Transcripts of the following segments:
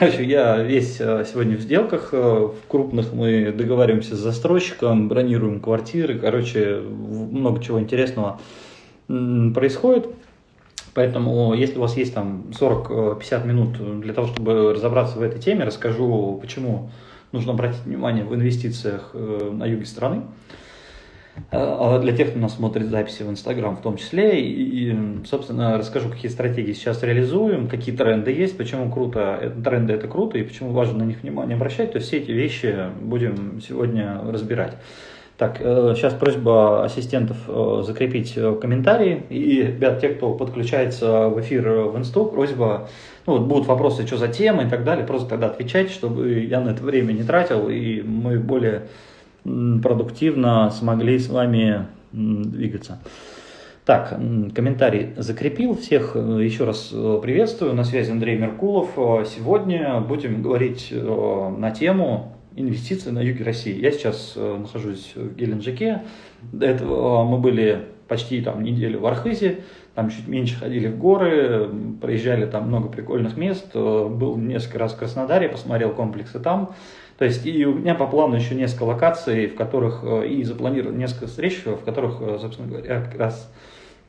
Я весь э, сегодня в сделках, э, в крупных мы договариваемся с застройщиком, бронируем квартиры, короче, много чего интересного происходит. Поэтому, если у вас есть там 40-50 минут для того, чтобы разобраться в этой теме, расскажу, почему нужно обратить внимание в инвестициях э, на юге страны. А для тех, кто нас смотрит записи в Инстаграм в том числе. И, собственно, расскажу, какие стратегии сейчас реализуем, какие тренды есть, почему круто, э, тренды это круто и почему важно на них внимание обращать. То есть все эти вещи будем сегодня разбирать. Так, сейчас э, просьба ассистентов э, закрепить комментарии. И, ребят, те, кто подключается в эфир в Инсту, просьба, ну, вот будут вопросы, что за тема и так далее, просто тогда отвечайте, чтобы я на это время не тратил, и мы более продуктивно смогли с вами двигаться. Так, комментарий закрепил. Всех э, еще раз э, приветствую. На связи Андрей Меркулов. Э, сегодня будем говорить на тему инвестиций на юге России. Я сейчас нахожусь в Геленджике. До этого мы были почти там неделю в Архизе, там чуть меньше ходили в горы, проезжали там много прикольных мест. Был несколько раз в Краснодаре, посмотрел комплексы там. То есть и у меня по плану еще несколько локаций, в которых э, и запланировано несколько встреч, в которых, э, собственно говоря, как раз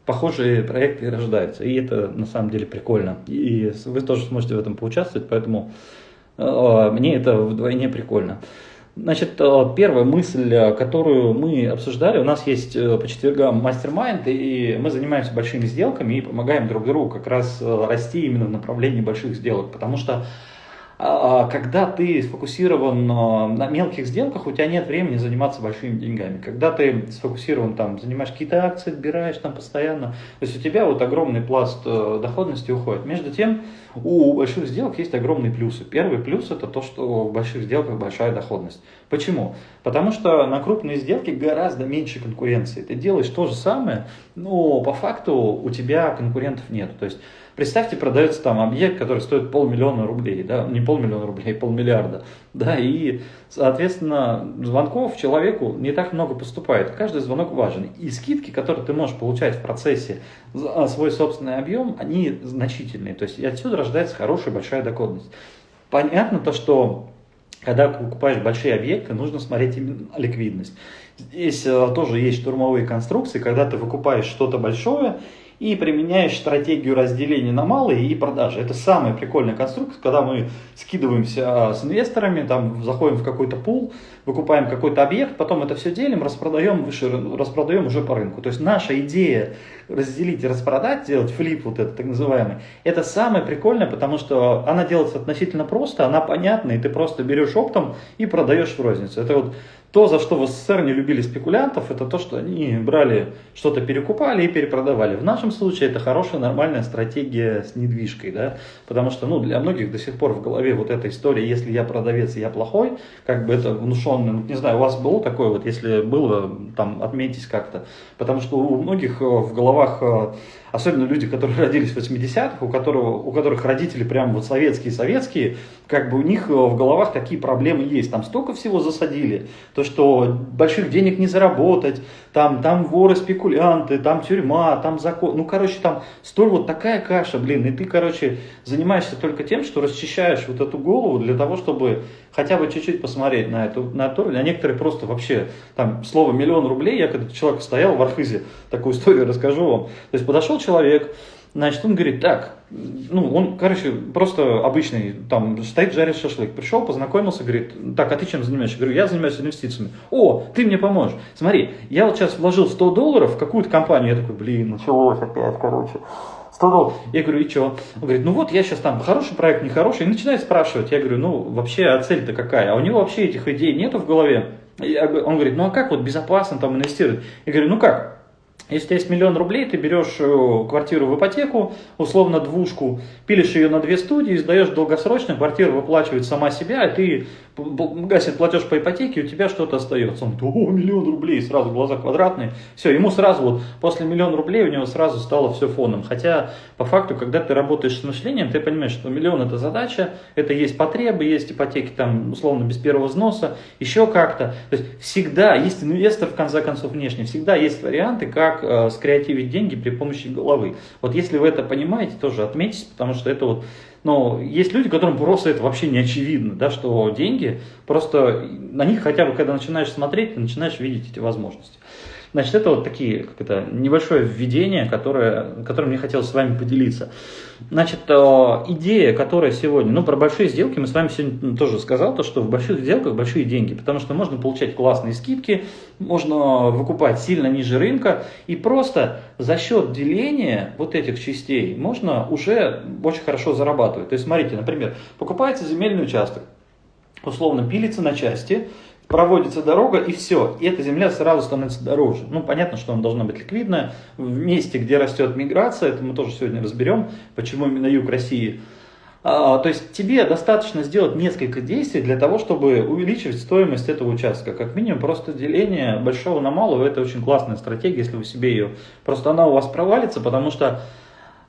похожие проекты рождаются. И это на самом деле прикольно. И вы тоже сможете в этом поучаствовать, поэтому э, мне это вдвойне прикольно. Значит, первая мысль, которую мы обсуждали, у нас есть по четвергам мастер-майнд, и мы занимаемся большими сделками и помогаем друг другу как раз расти именно в направлении больших сделок, потому что когда ты сфокусирован а, на мелких сделках, у тебя нет времени заниматься большими деньгами. Когда ты сфокусирован, там, занимаешь какие-то акции, отбираешь там постоянно, то есть у тебя вот огромный пласт э, доходности уходит. Между тем, у больших сделок есть огромные плюсы. Первый плюс это то, что в больших сделках большая доходность. Почему? Потому что на крупные сделки гораздо меньше конкуренции. Ты делаешь то же самое, но по факту у тебя конкурентов нет. То есть Представьте, продается там объект, который стоит полмиллиона рублей, да, не полмиллиона рублей, полмиллиарда, да, и, соответственно, звонков человеку не так много поступает, каждый звонок важен. И скидки, которые ты можешь получать в процессе за свой собственный объем, они значительные, то есть и отсюда рождается хорошая большая доходность. Понятно то, что когда покупаешь большие объекты, нужно смотреть именно ликвидность. Здесь э, тоже есть штурмовые конструкции, когда ты выкупаешь что-то большое, и применяешь стратегию разделения на малые и продажи. Это самая прикольная конструкция, когда мы скидываемся а, с инвесторами, там заходим в какой-то пул, выкупаем какой-то объект, потом это все делим, распродаем, выше, распродаем уже по рынку. То есть наша идея разделить и распродать, сделать флип вот этот так называемый, это самое прикольное, потому что она делается относительно просто, она понятна, и ты просто берешь оптом и продаешь в розницу. Это вот то, за что в СССР не любили спекулянтов, это то, что они брали, что-то перекупали и перепродавали. В нашем случае это хорошая, нормальная стратегия с недвижкой, да, потому что, ну, для многих до сих пор в голове вот эта история, если я продавец, я плохой, как бы это внушенно, ну, не знаю, у вас было такое, вот если было, там, отметьтесь как-то, потому что у многих э, в головах э, особенно люди, которые родились в 80-х, у, которого, у которых родители прям вот советские-советские, как бы у них э, в головах такие проблемы есть. Там столько всего засадили, то, что больших денег не заработать, там, там воры, спекулянты, там тюрьма, там закон. Ну, короче, там столь вот такая каша, блин, и ты, короче, занимаешься только тем, что расчищаешь вот эту голову для того, чтобы хотя бы чуть-чуть посмотреть на эту, на эту А некоторые просто вообще, там, слово миллион рублей, я когда человек стоял в Архизе, такую историю расскажу вам. То есть подошел человек, Значит, он говорит, так, ну, он, короче, просто обычный, там, стоит, жарит шашлык. Пришел, познакомился, говорит, так, а ты чем занимаешься? говорю, я занимаюсь инвестициями. О, ты мне поможешь. Смотри, я вот сейчас вложил 100 долларов в какую-то компанию. Я такой, блин, началось опять, короче. 100 долларов. Я говорю, и что? Он говорит, ну вот я сейчас там, хороший проект, нехороший. И начинает спрашивать. Я говорю, ну, вообще, а цель-то какая? А у него вообще этих идей нету в голове. Я, он говорит, ну а как вот безопасно там инвестировать? Я говорю, ну как? Если у тебя есть миллион рублей, ты берешь э, квартиру в ипотеку, условно двушку, пилишь ее на две студии, сдаешь долгосрочно, квартира выплачивает сама себя, и ты гасит платеж по ипотеке, у тебя что-то остается. Он говорит, о, миллион рублей, сразу глаза квадратные. Все, ему сразу вот после миллиона рублей у него сразу стало все фоном. Хотя по факту, когда ты работаешь с мышлением, ты понимаешь, что миллион это задача, это есть потребы, есть ипотеки там условно без первого взноса, еще как-то. То есть всегда есть инвестор в конце концов внешне, всегда есть варианты, как э, скреативить деньги при помощи головы. Вот если вы это понимаете, тоже отметьтесь, потому что это вот Но есть люди, которым просто это вообще не очевидно, да, что деньги, просто на них хотя бы, когда начинаешь смотреть, ты начинаешь видеть эти возможности. Значит, это вот такие, как это, небольшое введение, которое, которым мне хотелось с вами поделиться. Значит, э, идея, которая сегодня, ну, про большие сделки мы с вами сегодня тоже сказал, то, что в больших сделках большие деньги, потому что можно получать классные скидки, можно выкупать сильно ниже рынка, и просто за счет деления вот этих частей можно уже очень хорошо зарабатывать. То есть, смотрите, например, покупается земельный участок, условно пилится на части, проводится дорога и все, и эта земля сразу становится дороже. Ну, понятно, что она должна быть ликвидная. В месте, где растет миграция, это мы тоже сегодня разберем, почему именно юг России. А, то есть тебе достаточно сделать несколько действий для того, чтобы увеличивать стоимость этого участка. Как минимум просто деление большого на малого, это очень классная стратегия, если вы себе ее... Просто она у вас провалится, потому что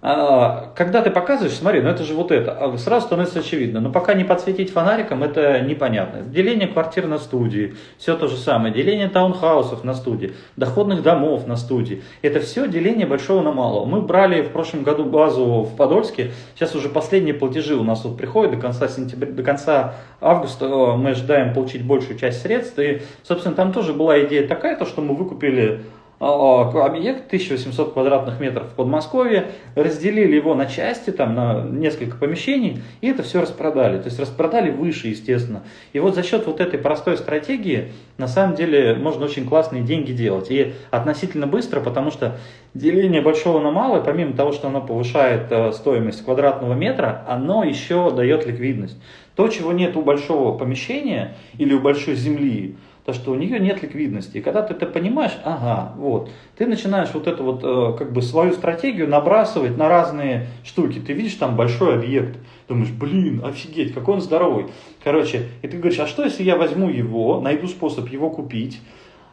когда ты показываешь, смотри, ну это же вот это, а сразу становится очевидно. Но пока не подсветить фонариком, это непонятно. Деление квартир на студии, все то же самое. Деление таунхаусов на студии, доходных домов на студии. Это все деление большого на малого. Мы брали в прошлом году базу в Подольске. Сейчас уже последние платежи у нас вот приходят до конца сентября, до конца августа. Мы ожидаем получить большую часть средств. И, собственно, там тоже была идея такая, то, что мы выкупили а, а, объект 1800 квадратных метров в Подмосковье, разделили его на части, там, на несколько помещений, и это все распродали. То есть распродали выше, естественно. И вот за счет вот этой простой стратегии, на самом деле, можно очень классные деньги делать. И относительно быстро, потому что деление большого на малое, помимо того, что оно повышает э, стоимость квадратного метра, оно еще дает ликвидность. То, чего нет у большого помещения или у большой земли, то что у нее нет ликвидности. И когда ты это понимаешь, ага, вот, ты начинаешь вот эту вот э, как бы свою стратегию набрасывать на разные штуки. Ты видишь там большой объект, думаешь, блин, офигеть, какой он здоровый. Короче, и ты говоришь, а что если я возьму его, найду способ его купить,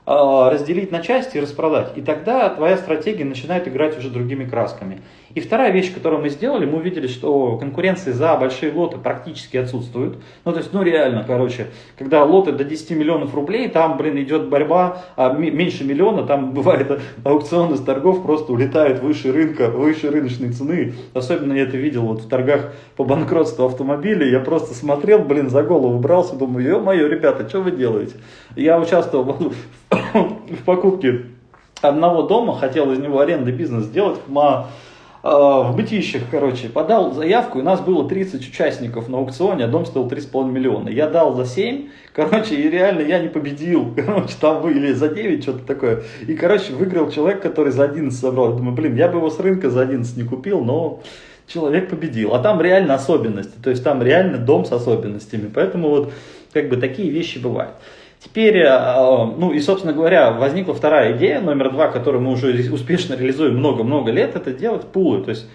разделить на части и распродать. И тогда твоя стратегия начинает играть уже другими красками. И вторая вещь, которую мы сделали, мы увидели, что конкуренции за большие лоты практически отсутствуют. Ну, то есть, ну, реально, короче, когда лоты до 10 миллионов рублей, там, блин, идет борьба, а меньше миллиона, там бывает аукционы с торгов просто улетают выше рынка, выше рыночной цены. Особенно я это видел вот в торгах по банкротству автомобилей. Я просто смотрел, блин, за голову брался, думаю, ё-моё, ребята, что вы делаете? Я участвовал в покупке одного дома, хотел из него арендный бизнес сделать, а, в бытищах, короче, подал заявку, и нас было 30 участников на аукционе, а дом стоил 3,5 миллиона. Я дал за 7, короче, и реально я не победил, короче, там вы, или за 9, что-то такое. И, короче, выиграл человек, который за 11 собрал. Думаю, блин, я бы его с рынка за 11 не купил, но человек победил. А там реально особенности, то есть там реально дом с особенностями. Поэтому вот, как бы, такие вещи бывают. Теперь, э, ну и, собственно говоря, возникла вторая идея, номер два, которую мы уже успешно реализуем много-много лет, это делать пулы. То есть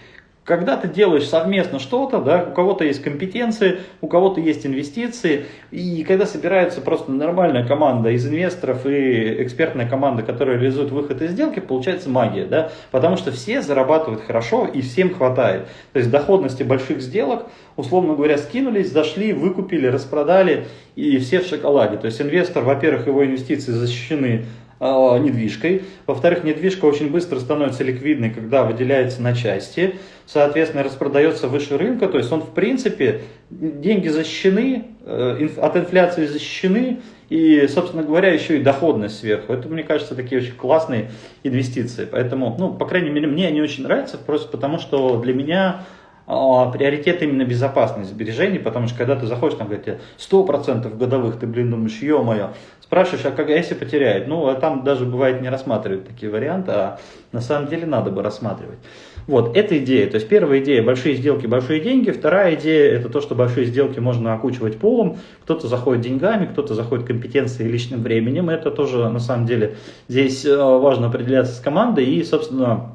когда ты делаешь совместно что-то, да, у кого-то есть компетенции, у кого-то есть инвестиции, и когда собирается просто нормальная команда из инвесторов и экспертная команда, которая реализует выход из сделки, получается магия, да, потому что все зарабатывают хорошо и всем хватает. То есть доходности больших сделок, условно говоря, скинулись, зашли, выкупили, распродали, и все в шоколаде. То есть инвестор, во-первых, его инвестиции защищены недвижкой. Во-вторых, недвижка очень быстро становится ликвидной, когда выделяется на части, соответственно, распродается выше рынка. То есть он, в принципе, деньги защищены, э, от инфляции защищены, и, собственно говоря, еще и доходность сверху. Это, мне кажется, такие очень классные инвестиции. Поэтому, ну, по крайней мере, мне они очень нравятся, просто потому что для меня а, приоритет именно безопасность сбережений, потому что когда ты заходишь, там говорят, 100% годовых, ты, блин, думаешь, ё-моё, спрашиваешь, а как, а если потеряет? Ну, а там даже бывает не рассматривают такие варианты, а на самом деле надо бы рассматривать. Вот, это идея. То есть первая идея – большие сделки, большие деньги. Вторая идея – это то, что большие сделки можно окучивать полом. Кто-то заходит деньгами, кто-то заходит компетенцией и личным временем. Это тоже, на самом деле, здесь э, важно определяться с командой. И, собственно,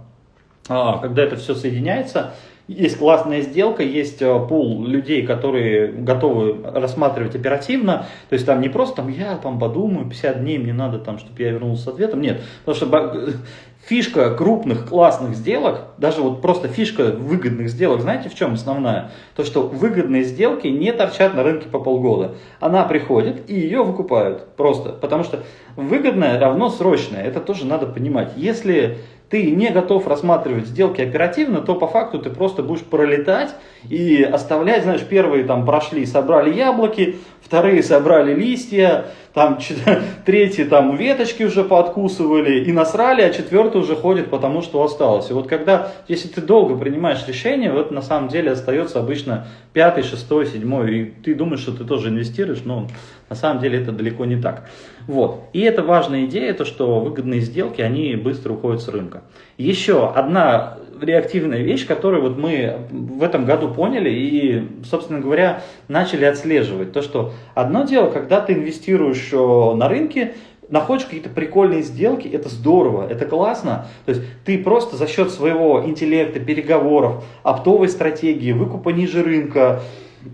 а, когда это все соединяется – есть классная сделка, есть э, пул людей, которые готовы рассматривать оперативно. То есть там не просто там я там подумаю, 50 дней мне надо там, чтобы я вернулся с ответом. Нет, потому что фишка крупных классных сделок, даже вот просто фишка выгодных сделок, знаете в чем основная? То, что выгодные сделки не торчат на рынке по полгода. Она приходит и ее выкупают просто. Потому что выгодное равно срочное. Это тоже надо понимать. Если ты не готов рассматривать сделки оперативно, то по факту ты просто будешь пролетать и оставлять, знаешь, первые там прошли, собрали яблоки, вторые собрали листья, там третьи там веточки уже пооткусывали и насрали, а четвертый уже ходит потому, что осталось. И вот когда, если ты долго принимаешь решение, вот на самом деле остается обычно пятый, шестой, седьмой, и ты думаешь, что ты тоже инвестируешь, но на самом деле это далеко не так. Вот. И это важная идея, то что выгодные сделки, они быстро уходят с рынка. Еще одна реактивная вещь, которую вот мы в этом году поняли и, собственно говоря, начали отслеживать. То, что одно дело, когда ты инвестируешь э, на рынке, находишь какие-то прикольные сделки, это здорово, это классно. То есть ты просто за счет своего интеллекта, переговоров, оптовой стратегии, выкупа ниже рынка,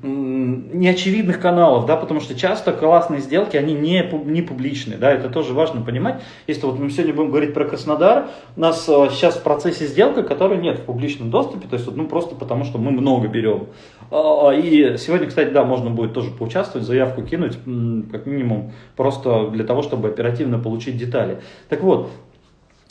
неочевидных каналов, да, потому что часто классные сделки, они не, не публичные, да, это тоже важно понимать. Если вот мы сегодня будем говорить про Краснодар, у нас э, сейчас в процессе сделка, которой нет в публичном доступе, то есть, ну, просто потому что мы много берем. А, и сегодня, кстати, да, можно будет тоже поучаствовать, заявку кинуть, как минимум, просто для того, чтобы оперативно получить детали. Так вот, а,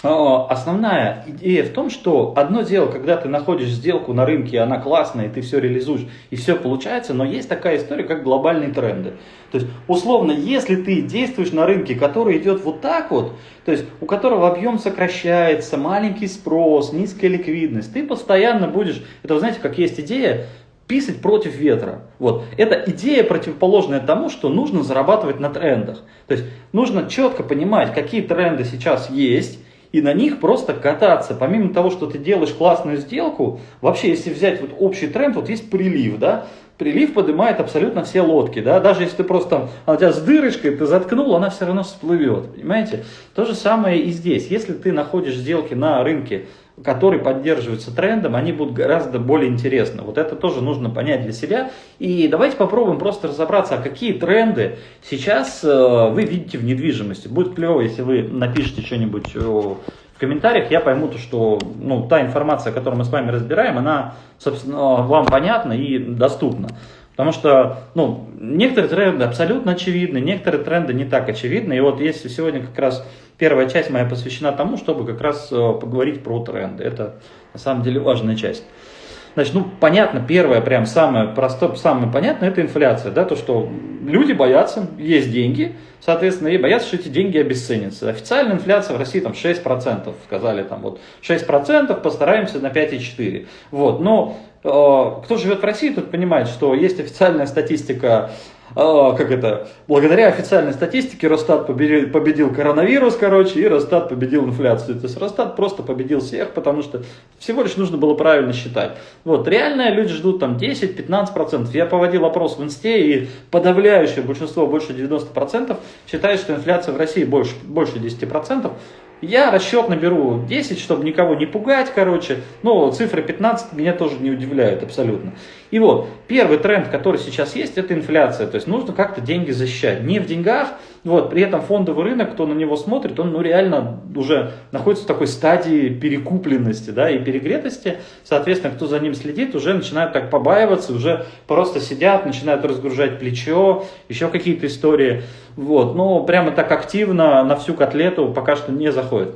основная идея в том, что одно дело, когда ты находишь сделку на рынке, она классная, и ты все реализуешь, и все получается, но есть такая история, как глобальные тренды. То есть, условно, если ты действуешь на рынке, который идет вот так вот, то есть у которого объем сокращается, маленький спрос, низкая ликвидность, ты постоянно будешь, это вы знаете, как есть идея, писать против ветра. Вот. Это идея противоположная тому, что нужно зарабатывать на трендах. То есть нужно четко понимать, какие тренды сейчас есть, и на них просто кататься. Помимо того, что ты делаешь классную сделку, вообще, если взять вот общий тренд, вот есть прилив, да, прилив поднимает абсолютно все лодки, да, даже если ты просто там, она у тебя с дырочкой, ты заткнул, она все равно всплывет, понимаете? То же самое и здесь. Если ты находишь сделки на рынке, которые поддерживаются трендом, они будут гораздо более интересны. Вот это тоже нужно понять для себя. И давайте попробуем просто разобраться, а какие тренды сейчас э, вы видите в недвижимости. Будет клево, если вы напишите что-нибудь в комментариях, я пойму, то, что ну, та информация, которую мы с вами разбираем, она, собственно, вам понятна и доступна. Потому что ну, некоторые тренды абсолютно очевидны, некоторые тренды не так очевидны. И вот если сегодня как раз первая часть моя посвящена тому, чтобы как раз э, поговорить про тренды. Это на самом деле важная часть. Значит, ну, понятно, первое, прям самое простое, самое понятное, это инфляция, да, то, что люди боятся, есть деньги, соответственно, и боятся, что эти деньги обесценятся. Официальная инфляция в России там 6%, сказали там вот 6%, постараемся на 5,4%. Вот, но кто живет в России, тот понимает, что есть официальная статистика а, как это, благодаря официальной статистике Росстат победил, коронавирус, короче, и Росстат победил инфляцию. То есть Росстат просто победил всех, потому что всего лишь нужно было правильно считать. Вот, реально люди ждут там 10-15%. Я поводил опрос в инсте, и подавляющее большинство, больше 90%, считает, что инфляция в России больше, больше 10%. Я расчет наберу 10, чтобы никого не пугать, короче. Но цифры 15 меня тоже не удивляют абсолютно. И вот, первый тренд, который сейчас есть, это инфляция. То есть нужно как-то деньги защищать. Не в деньгах, вот, при этом фондовый рынок, кто на него смотрит, он ну, реально уже находится в такой стадии перекупленности да, и перегретости. Соответственно, кто за ним следит, уже начинают так побаиваться, уже просто сидят, начинают разгружать плечо, еще какие-то истории. Вот, но прямо так активно на всю котлету пока что не заходит.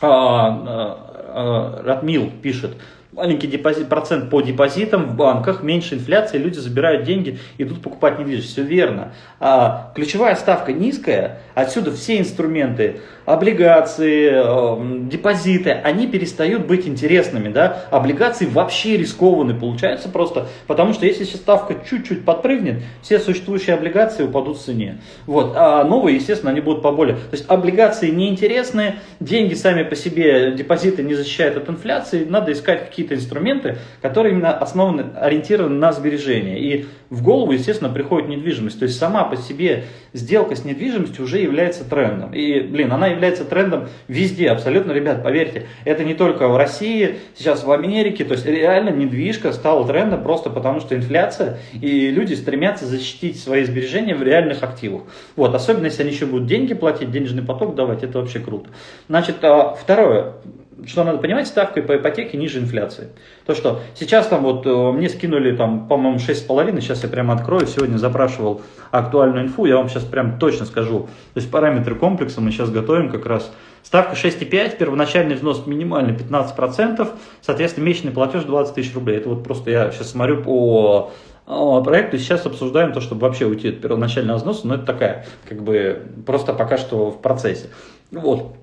А, а, а, Ратмил пишет, маленький депозит, процент по депозитам в банках, меньше инфляции, люди забирают деньги, идут покупать недвижимость. Все верно. А ключевая ставка низкая, отсюда все инструменты, облигации, э, депозиты, они перестают быть интересными. Да? Облигации вообще рискованные получаются просто, потому что если сейчас ставка чуть-чуть подпрыгнет, все существующие облигации упадут в цене. Вот. А новые, естественно, они будут поболее. То есть облигации неинтересные, деньги сами по себе, депозиты не защищают от инфляции, надо искать какие какие-то инструменты, которые именно основаны, ориентированы на сбережения. И в голову, естественно, приходит недвижимость. То есть сама по себе сделка с недвижимостью уже является трендом. И, блин, она является трендом везде, абсолютно, ребят, поверьте. Это не только в России, сейчас в Америке. То есть реально недвижка стала трендом просто потому, что инфляция, и люди стремятся защитить свои сбережения в реальных активах. Вот, особенно если они еще будут деньги платить, денежный поток давать, это вообще круто. Значит, а, второе что надо понимать, ставкой по ипотеке ниже инфляции. То, что сейчас там вот э, мне скинули там, по-моему, 6,5, сейчас я прямо открою, сегодня запрашивал актуальную инфу, я вам сейчас прям точно скажу. То есть параметры комплекса мы сейчас готовим как раз. Ставка 6,5, первоначальный взнос минимальный 15%, соответственно, месячный платеж 20 тысяч рублей. Это вот просто я сейчас смотрю по проекту, сейчас обсуждаем то, чтобы вообще уйти от первоначального взноса, но это такая, как бы, просто пока что в процессе. Вот.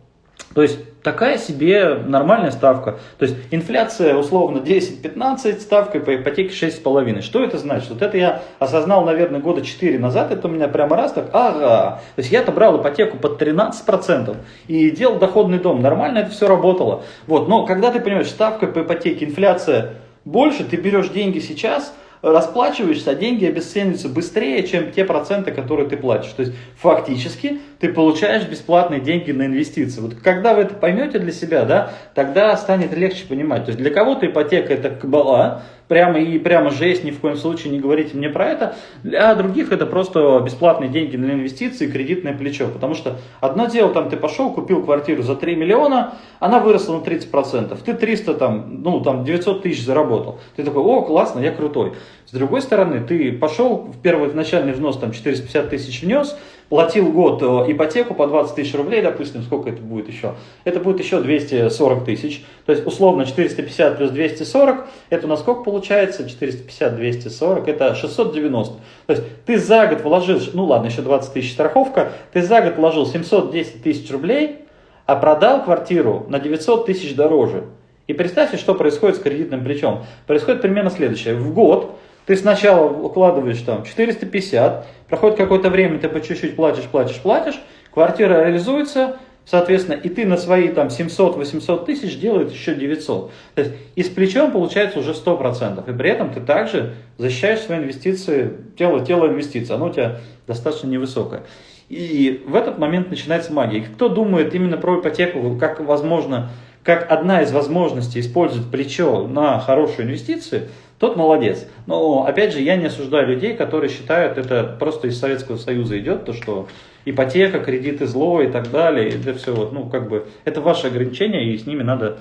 То есть такая себе нормальная ставка. То есть инфляция условно 10-15, ставка по ипотеке 6,5. Что это значит? Вот это я осознал, наверное, года 4 назад. Это у меня прямо раз так, ага. То есть я-то брал ипотеку под 13% и делал доходный дом. Нормально это все работало. Вот. Но когда ты понимаешь, ставка по ипотеке, инфляция больше, ты берешь деньги сейчас – расплачиваешься, а деньги обесцениваются быстрее, чем те проценты, которые ты платишь. То есть фактически ты получаешь бесплатные деньги на инвестиции. Вот когда вы это поймете для себя, да, тогда станет легче понимать. То есть для кого-то ипотека это кабала, прямо и прямо жесть, ни в коем случае не говорите мне про это. Для других это просто бесплатные деньги на инвестиции, кредитное плечо. Потому что одно дело, там ты пошел, купил квартиру за 3 миллиона, она выросла на 30%. Ты 300, там, ну, там 900 тысяч заработал. Ты такой, о, классно, я крутой. С другой стороны, ты пошел, в первый начальный взнос там 450 тысяч внес, платил год э, ипотеку по 20 тысяч рублей, допустим, сколько это будет еще? Это будет еще 240 тысяч. То есть, условно, 450 плюс 240, это у нас сколько получается? 450, 240, это 690. То есть, ты за год вложил, ну ладно, еще 20 тысяч страховка, ты за год вложил 710 тысяч рублей, а продал квартиру на 900 тысяч дороже. И представьте, что происходит с кредитным плечом. Происходит примерно следующее. В год ты сначала укладываешь там 450, проходит какое-то время, ты по чуть-чуть платишь, платишь, платишь, квартира реализуется, соответственно, и ты на свои там 700-800 тысяч делаешь еще 900. То есть и с плечом получается уже 100%. И при этом ты также защищаешь свои инвестиции, тело, тело инвестиций, оно у тебя достаточно невысокое. И в этот момент начинается магия. Кто думает именно про ипотеку, как возможно, как одна из возможностей использовать плечо на хорошие инвестиции – тот молодец. Но, опять же, я не осуждаю людей, которые считают, это просто из Советского Союза идет, то, что ипотека, кредиты зло и так далее, это все вот, ну, как бы, это ваши ограничения, и с ними надо,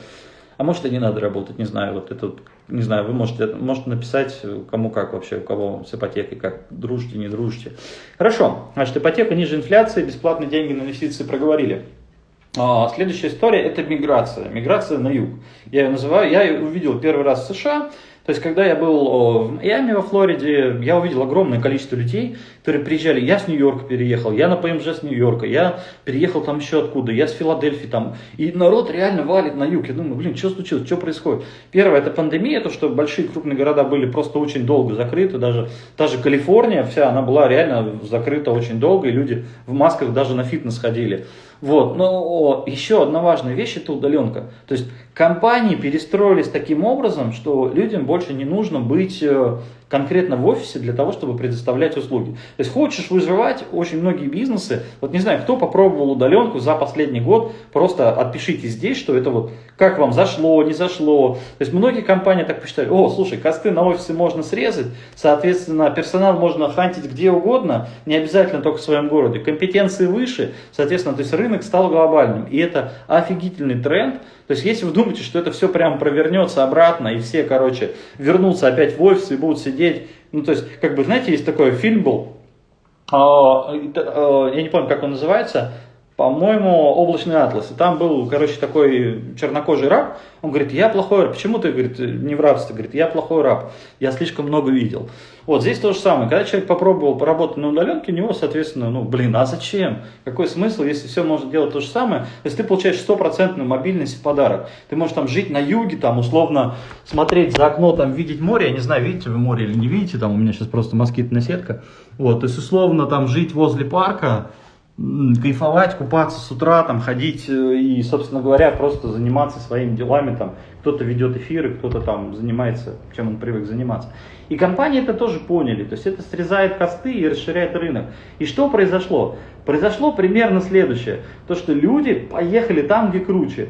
а может и не надо работать, не знаю, вот это, не знаю, вы можете, можете написать, кому как вообще, у кого с ипотекой, как дружите, не дружите. Хорошо, значит, ипотека ниже инфляции, бесплатные деньги на инвестиции проговорили. А, следующая история это миграция. Миграция на юг. Я ее называю, я ее увидел первый раз в США. То есть, когда я был в Майами, во Флориде, я увидел огромное количество людей, которые приезжали. Я с Нью-Йорка переехал, я на ПМЖ с Нью-Йорка, я переехал там еще откуда, я с Филадельфии там. И народ реально валит на юг. Я думаю, блин, что случилось, что происходит? Первое, это пандемия, то, что большие крупные города были просто очень долго закрыты. Даже та же Калифорния вся, она была реально закрыта очень долго, и люди в масках даже на фитнес ходили. Вот. Но еще одна важная вещь – это удаленка. То есть компании перестроились таким образом, что людям больше не нужно быть э, конкретно в офисе для того, чтобы предоставлять услуги. То есть хочешь выживать, очень многие бизнесы, вот не знаю, кто попробовал удаленку за последний год, просто отпишите здесь, что это вот как вам зашло, не зашло. То есть многие компании так посчитали, о, слушай, косты на офисы можно срезать, соответственно, персонал можно хантить где угодно, не обязательно только в своем городе, компетенции выше, соответственно, то есть рынок стал глобальным. И это офигительный тренд, то есть, если вы думаете, что это все прям провернется обратно, и все, короче, вернутся опять в офис и будут сидеть, ну, то есть, как бы, знаете, есть такой фильм был, а, а, я не помню, как он называется, по-моему, облачный атлас. И там был, короче, такой чернокожий раб. Он говорит, я плохой раб. Почему ты, говорит, не в рабстве? Говорит, я плохой раб. Я слишком много видел. Вот здесь то же самое. Когда человек попробовал поработать на удаленке, у него, соответственно, ну, блин, а зачем? Какой смысл, если все можно делать то же самое? То есть ты получаешь стопроцентную мобильность в подарок. Ты можешь там жить на юге, там, условно, смотреть за окно, там, видеть море. Я не знаю, видите вы море или не видите, там у меня сейчас просто москитная сетка. Вот, то есть, условно, там, жить возле парка, кайфовать, купаться с утра, там, ходить э, и, собственно говоря, просто заниматься своими делами. Там, кто-то ведет эфиры, кто-то там занимается, чем он привык заниматься. И компании это тоже поняли. То есть это срезает косты и расширяет рынок. И что произошло? Произошло примерно следующее. То, что люди поехали там, где круче.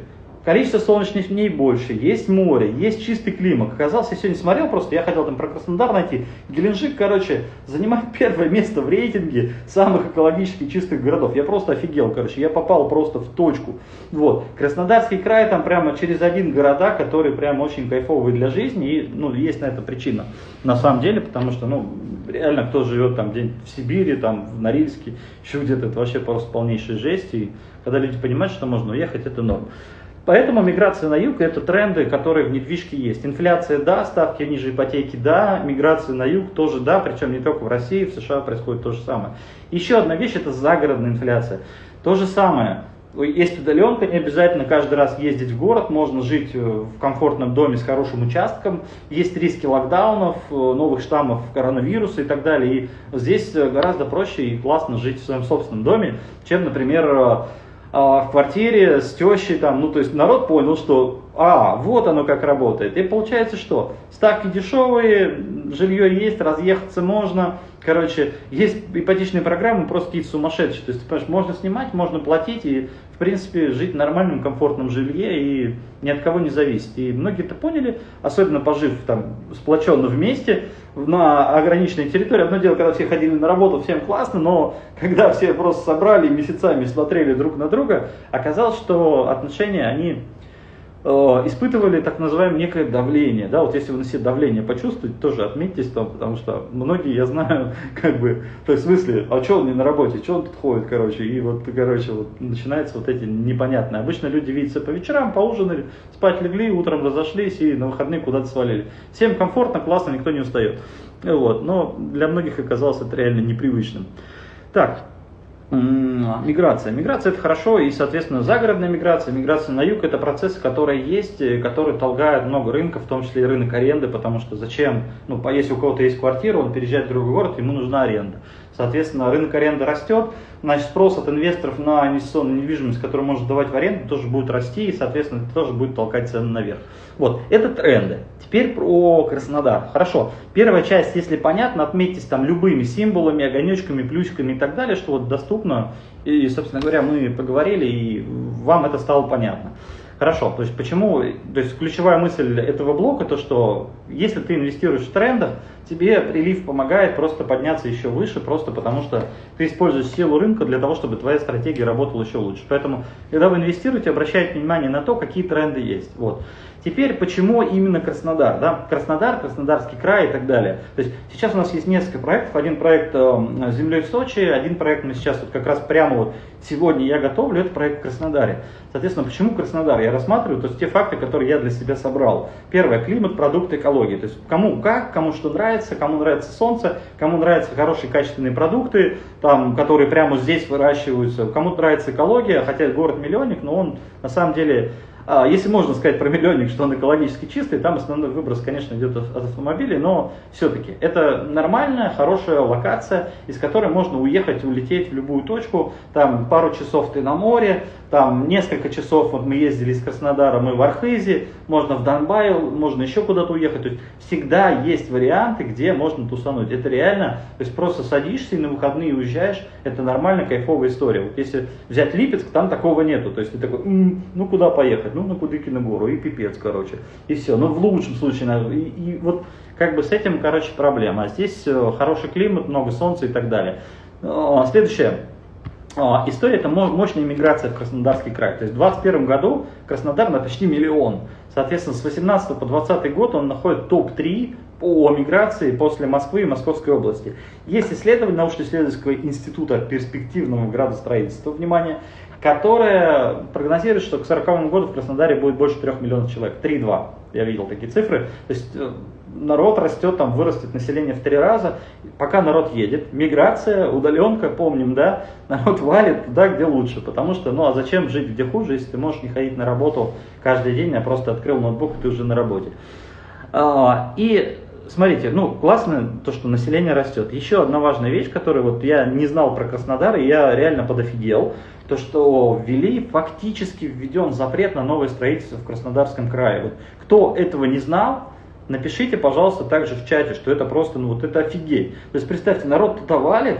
Количество солнечных дней больше, есть море, есть чистый климат. Оказалось, я сегодня смотрел просто, я хотел там про Краснодар найти. Геленджик, короче, занимает первое место в рейтинге самых экологически чистых городов. Я просто офигел, короче, я попал просто в точку. Вот. Краснодарский край там прямо через один города, который прям очень кайфовый для жизни, и ну, есть на это причина. На самом деле, потому что, ну, реально, кто живет там где в Сибири, там в Норильске, еще где-то, это вообще просто полнейшая жесть, и когда люди понимают, что можно уехать, это норм. Поэтому миграция на юг – это тренды, которые в недвижке есть. Инфляция – да, ставки ниже ипотеки – да, миграция на юг тоже да, причем не только в России, в США происходит то же самое. Еще одна вещь – это загородная инфляция. То же самое. Есть удаленка, не обязательно каждый раз ездить в город, можно жить э, в комфортном доме с хорошим участком, есть риски локдаунов, э, новых штаммов коронавируса и так далее. И здесь э, гораздо проще и классно жить в своем собственном доме, чем, например, а, в квартире с тещей, там, ну то есть народ понял, что а, вот оно как работает. И получается что? Ставки дешевые, жилье есть, разъехаться можно. Короче, есть ипотечные программы просто какие-то сумасшедшие. То есть, понимаешь, можно снимать, можно платить и, в принципе, жить в нормальном, комфортном жилье и ни от кого не зависеть. И многие это поняли, особенно пожив там сплоченно вместе на ограниченной территории. Одно дело, когда все ходили на работу, всем классно, но когда все просто собрали месяцами смотрели друг на друга, оказалось, что отношения, они испытывали так называемое некое давление. Да, вот если вы на себе давление почувствуете, тоже отметьтесь там, потому что многие, я знаю, как бы, то есть в смысле, а что он не на работе, что он тут ходит, короче, и вот, короче, вот начинается вот эти непонятные. Обычно люди видятся по вечерам, поужинали, спать легли, утром разошлись и на выходные куда-то свалили. Всем комфортно, классно, никто не устает. Вот, но для многих оказалось это реально непривычным. Так, Миграция. Миграция это хорошо, и, соответственно, загородная миграция, миграция на юг это процессы, которые есть, э, которые толгают много рынков, в том числе и рынок аренды, потому что зачем, ну, если у кого-то есть квартира, он переезжает в другой город, ему нужна аренда. Соответственно, рынок аренды растет, значит, спрос от инвесторов на инвестиционную недвижимость, которую можно давать в аренду, тоже будет расти, и, соответственно, это тоже будет толкать цены наверх. Вот, это тренды. Теперь про Краснодар. Хорошо, первая часть, если понятно, отметьтесь там любыми символами, огонечками, плюсиками и так далее, что вот доступно, и, собственно говоря, мы поговорили, и вам это стало понятно. Хорошо, то есть почему, то есть ключевая мысль этого блока, то что если ты инвестируешь в трендах, тебе прилив помогает просто подняться еще выше, просто потому что ты используешь силу рынка для того, чтобы твоя стратегия работала еще лучше. Поэтому, когда вы инвестируете, обращайте внимание на то, какие тренды есть. Вот. Теперь, почему именно Краснодар? Да? Краснодар, Краснодарский край и так далее. То есть сейчас у нас есть несколько проектов. Один проект э, «Землей в Сочи», один проект мы сейчас вот как раз прямо вот сегодня я готовлю, это проект в Краснодаре. Соответственно, почему Краснодар? Я рассматриваю то есть те факты, которые я для себя собрал. Первое, климат, продукты, экология. То есть кому как, кому что нравится, кому нравится солнце, кому нравятся хорошие качественные продукты, там, которые прямо здесь выращиваются, кому нравится экология, хотя город-миллионник, но он на самом деле если можно сказать про миллионник, что он экологически чистый, там основной выброс, конечно, идет от автомобилей, но все-таки это нормальная, хорошая локация, из которой можно уехать, улететь в любую точку, там пару часов ты на море, там несколько часов, вот мы ездили из Краснодара, мы в Архизе, можно в Донбай, можно еще куда-то уехать, то есть всегда есть варианты, где можно тусануть, это реально, то есть просто садишься и на выходные уезжаешь, это нормальная кайфовая история, вот если взять Липецк, там такого нету, то есть ты такой, ну куда поехать, ну на Кудыкину гору, и пипец, короче, и все. Но в лучшем случае, и, и вот как бы с этим, короче, проблема. А здесь э, хороший климат, много солнца и так далее. Следующее. История это мощная миграция в Краснодарский край. То есть в 2021 году Краснодар на почти миллион. Соответственно, с 18 по 20 год он находит топ-3 по миграции после Москвы и Московской области. Есть исследование научно-исследовательского института перспективного градостроительства, внимание, которая прогнозирует, что к 40 году в Краснодаре будет больше 3 миллионов человек. 3,2. Я видел такие цифры. То есть э, народ растет, там вырастет население в три раза. Пока народ едет, миграция, удаленка, помним, да, народ валит туда, где лучше. Потому что, ну а зачем жить где хуже, если ты можешь не ходить на работу каждый день, а просто открыл ноутбук, и ты уже на работе. А, и смотрите, ну, классно то, что население растет. Еще одна важная вещь, которую вот я не знал про Краснодар, и я реально подофигел, то, что ввели, фактически введен запрет на новое строительство в Краснодарском крае. Вот кто этого не знал, напишите, пожалуйста, также в чате, что это просто, ну вот это офигеть. То есть представьте, народ туда валит,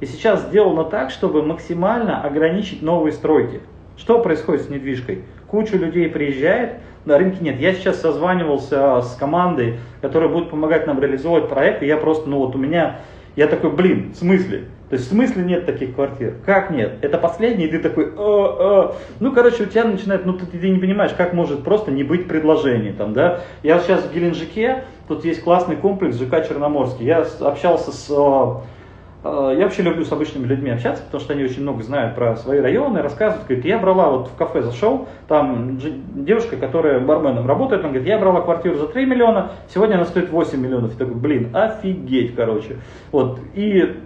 и сейчас сделано так, чтобы максимально ограничить новые стройки. Что происходит с недвижкой? куча людей приезжает, на рынке нет. Я сейчас созванивался с командой, которая будет помогать нам реализовывать проект, и я просто, ну вот у меня, я такой, блин, в смысле? То есть в смысле нет таких квартир? Как нет? Это последний, и ты такой, э, э. ну короче, у тебя начинает, ну ты, ты не понимаешь, как может просто не быть предложений там, да? Я сейчас в Геленджике, тут есть классный комплекс ЖК Черноморский, я общался с э, я вообще люблю с обычными людьми общаться, потому что они очень много знают про свои районы, рассказывают. Говорит, я брала, вот в кафе зашел, там девушка, которая барменом работает, она говорит, я брала квартиру за 3 миллиона, сегодня она стоит 8 миллионов. Я такой, блин, офигеть, короче. Вот, и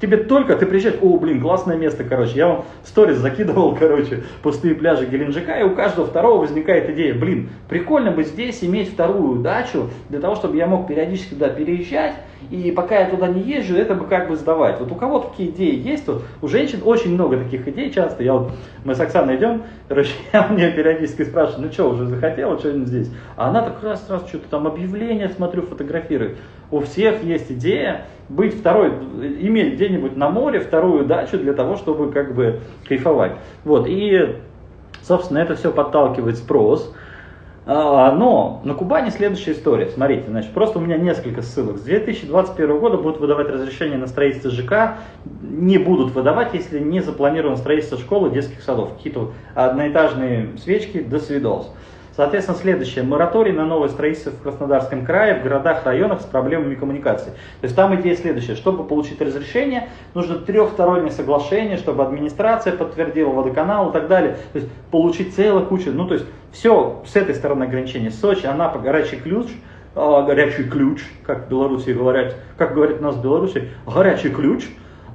тебе только, ты приезжаешь, о, блин, классное место, короче, я вам сторис закидывал, короче, пустые пляжи Геленджика, и у каждого второго возникает идея, блин, прикольно бы здесь иметь вторую дачу, для того, чтобы я мог периодически туда переезжать, и пока я туда не езжу, это бы как бы сдавать. Вот у кого такие идеи есть, вот у женщин очень много таких идей часто, я вот, мы с Оксаной идем, короче, я мне периодически спрашиваю, ну что, уже захотела что-нибудь здесь? А она так раз, раз, что-то там объявление смотрю, фотографирует. У всех есть идея быть второй, иметь где-нибудь на море вторую дачу для того, чтобы как бы кайфовать. Вот, и, собственно, это все подталкивает спрос. А, но на Кубани следующая история. Смотрите, значит, просто у меня несколько ссылок. С 2021 года будут выдавать разрешение на строительство ЖК. Не будут выдавать, если не запланировано строительство школы, детских садов. Какие-то одноэтажные свечки, до свидос. Соответственно, следующее. Мораторий на новое строительство в Краснодарском крае, в городах, районах с проблемами коммуникации. То есть там идея следующая. Чтобы получить разрешение, нужно трехстороннее соглашение, чтобы администрация подтвердила, водоканал и так далее. То есть получить целую кучу. Ну, то есть все с этой стороны ограничений. Сочи, Анапа, горячий ключ, э, горячий ключ, как в Беларуси говорят, как говорит у нас в Беларуси, горячий ключ,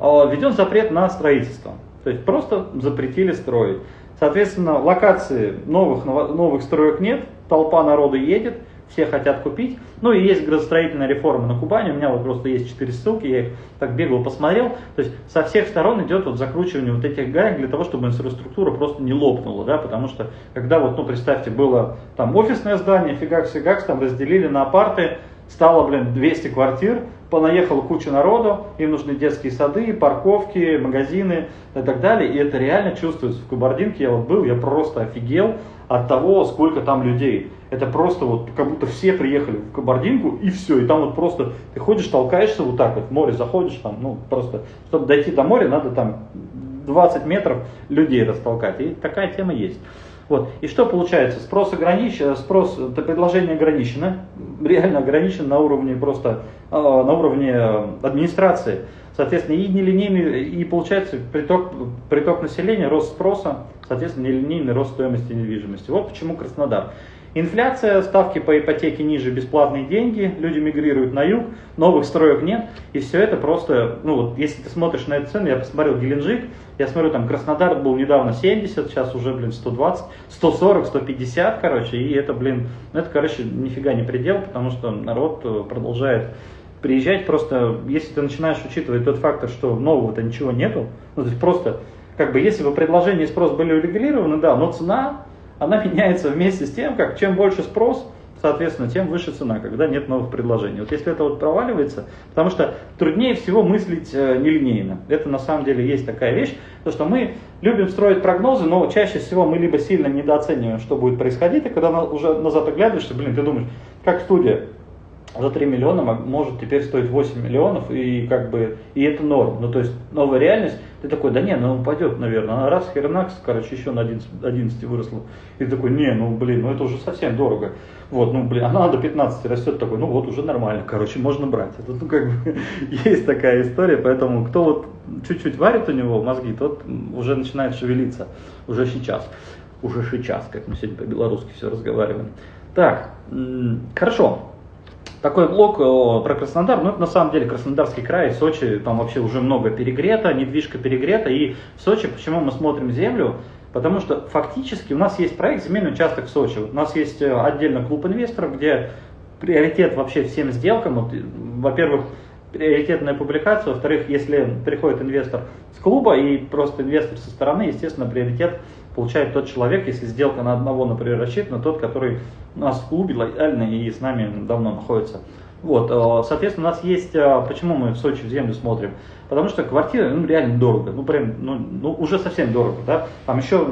э, введен запрет на строительство. То есть просто запретили строить. Соответственно, локации новых, новых строек нет, толпа народа едет, все хотят купить. Ну и есть градостроительная реформа на Кубани, у меня вот просто есть четыре ссылки, я их так бегло посмотрел. То есть со всех сторон идет вот закручивание вот этих гаек для того, чтобы инфраструктура просто не лопнула, да, потому что когда вот, ну представьте, было там офисное здание, фигакс-фигакс, там разделили на апарты, стало, блин, 200 квартир, понаехала куча народу, им нужны детские сады, парковки, магазины и так далее. И это реально чувствуется в Кабардинке. Я вот был, я просто офигел от того, сколько там людей. Это просто вот как будто все приехали в Кабардинку и все. И там вот просто ты ходишь, толкаешься вот так вот, в море заходишь там, ну просто, чтобы дойти до моря, надо там 20 метров людей растолкать. И такая тема есть. Вот. И что получается? Спрос ограничен, спрос, это предложение ограничено, реально ограничено на уровне просто, э, на уровне администрации. Соответственно, и нелинейный, и получается приток, приток населения, рост спроса, соответственно, нелинейный рост стоимости недвижимости. Вот почему Краснодар. Инфляция, ставки по ипотеке ниже, бесплатные деньги, люди мигрируют на юг, новых строек нет, и все это просто, ну вот, если ты смотришь на эту цену, я посмотрел Геленджик, я смотрю, там Краснодар был недавно 70, сейчас уже, блин, 120, 140, 150, короче, и это, блин, ну это, короче, нифига не предел, потому что народ э, продолжает приезжать, просто если ты начинаешь учитывать тот фактор, что нового-то ничего нету, ну то есть просто, как бы, если бы предложение и спрос были урегулированы, да, но цена она меняется вместе с тем, как чем больше спрос, соответственно, тем выше цена, когда нет новых предложений. Вот если это вот проваливается, потому что труднее всего мыслить э, нелинейно. Это на самом деле есть такая вещь, то что мы любим строить прогнозы, но чаще всего мы либо сильно недооцениваем, что будет происходить, и когда уже назад оглядываешься, блин, ты думаешь, как студия, за 3 миллиона может теперь стоить 8 миллионов, и как бы, и это норм. Ну, то есть, новая реальность, ты такой, да не, ну упадет, наверное. Она раз, хернакс, короче, еще на 11, 11 выросла. И ты такой, не, ну блин, ну это уже совсем дорого. Вот, ну блин, она до 15 растет такой, ну вот уже нормально, короче, можно брать. Это, ну как бы, есть такая история, поэтому кто вот чуть-чуть варит у него мозги, тот уже начинает шевелиться, уже сейчас. Уже сейчас, как мы сегодня по-белорусски все разговариваем. Так, хорошо, такой блок про Краснодар, ну это на самом деле Краснодарский край, Сочи, там вообще уже много перегрето, недвижка перегрета, и в Сочи, почему мы смотрим землю, потому что фактически у нас есть проект земельный участок в Сочи, у нас есть э, отдельно клуб инвесторов, где приоритет вообще всем сделкам, вот, во-первых, приоритетная публикация, во-вторых, если приходит инвестор с клуба и просто инвестор со стороны, естественно, приоритет получает тот человек, если сделка на одного, например, рассчитана, тот, который у нас в клубе лояльно и с нами давно находится. Вот, э, соответственно, у нас есть, э, почему мы в Сочи в землю смотрим? Потому что квартира, ну, реально дорого, ну, прям, ну, ну, уже совсем дорого, да, там еще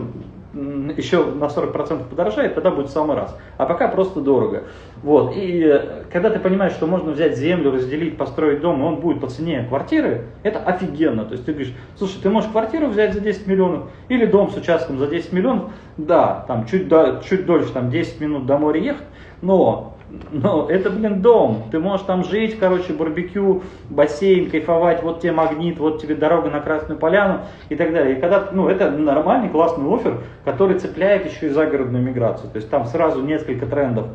еще на 40% подорожает, тогда будет в самый раз. А пока просто дорого. Вот. И э, когда ты понимаешь, что можно взять землю, разделить, построить дом, и он будет по цене квартиры, это офигенно. То есть ты говоришь, слушай, ты можешь квартиру взять за 10 миллионов или дом с участком за 10 миллионов, да, там чуть, до, чуть дольше, там 10 минут до моря ехать, но но это, блин, дом. Ты можешь там жить, короче, барбекю, бассейн, кайфовать, вот тебе магнит, вот тебе дорога на Красную Поляну и так далее. И когда, ну, это нормальный, классный офер, который цепляет еще и загородную миграцию. То есть там сразу несколько трендов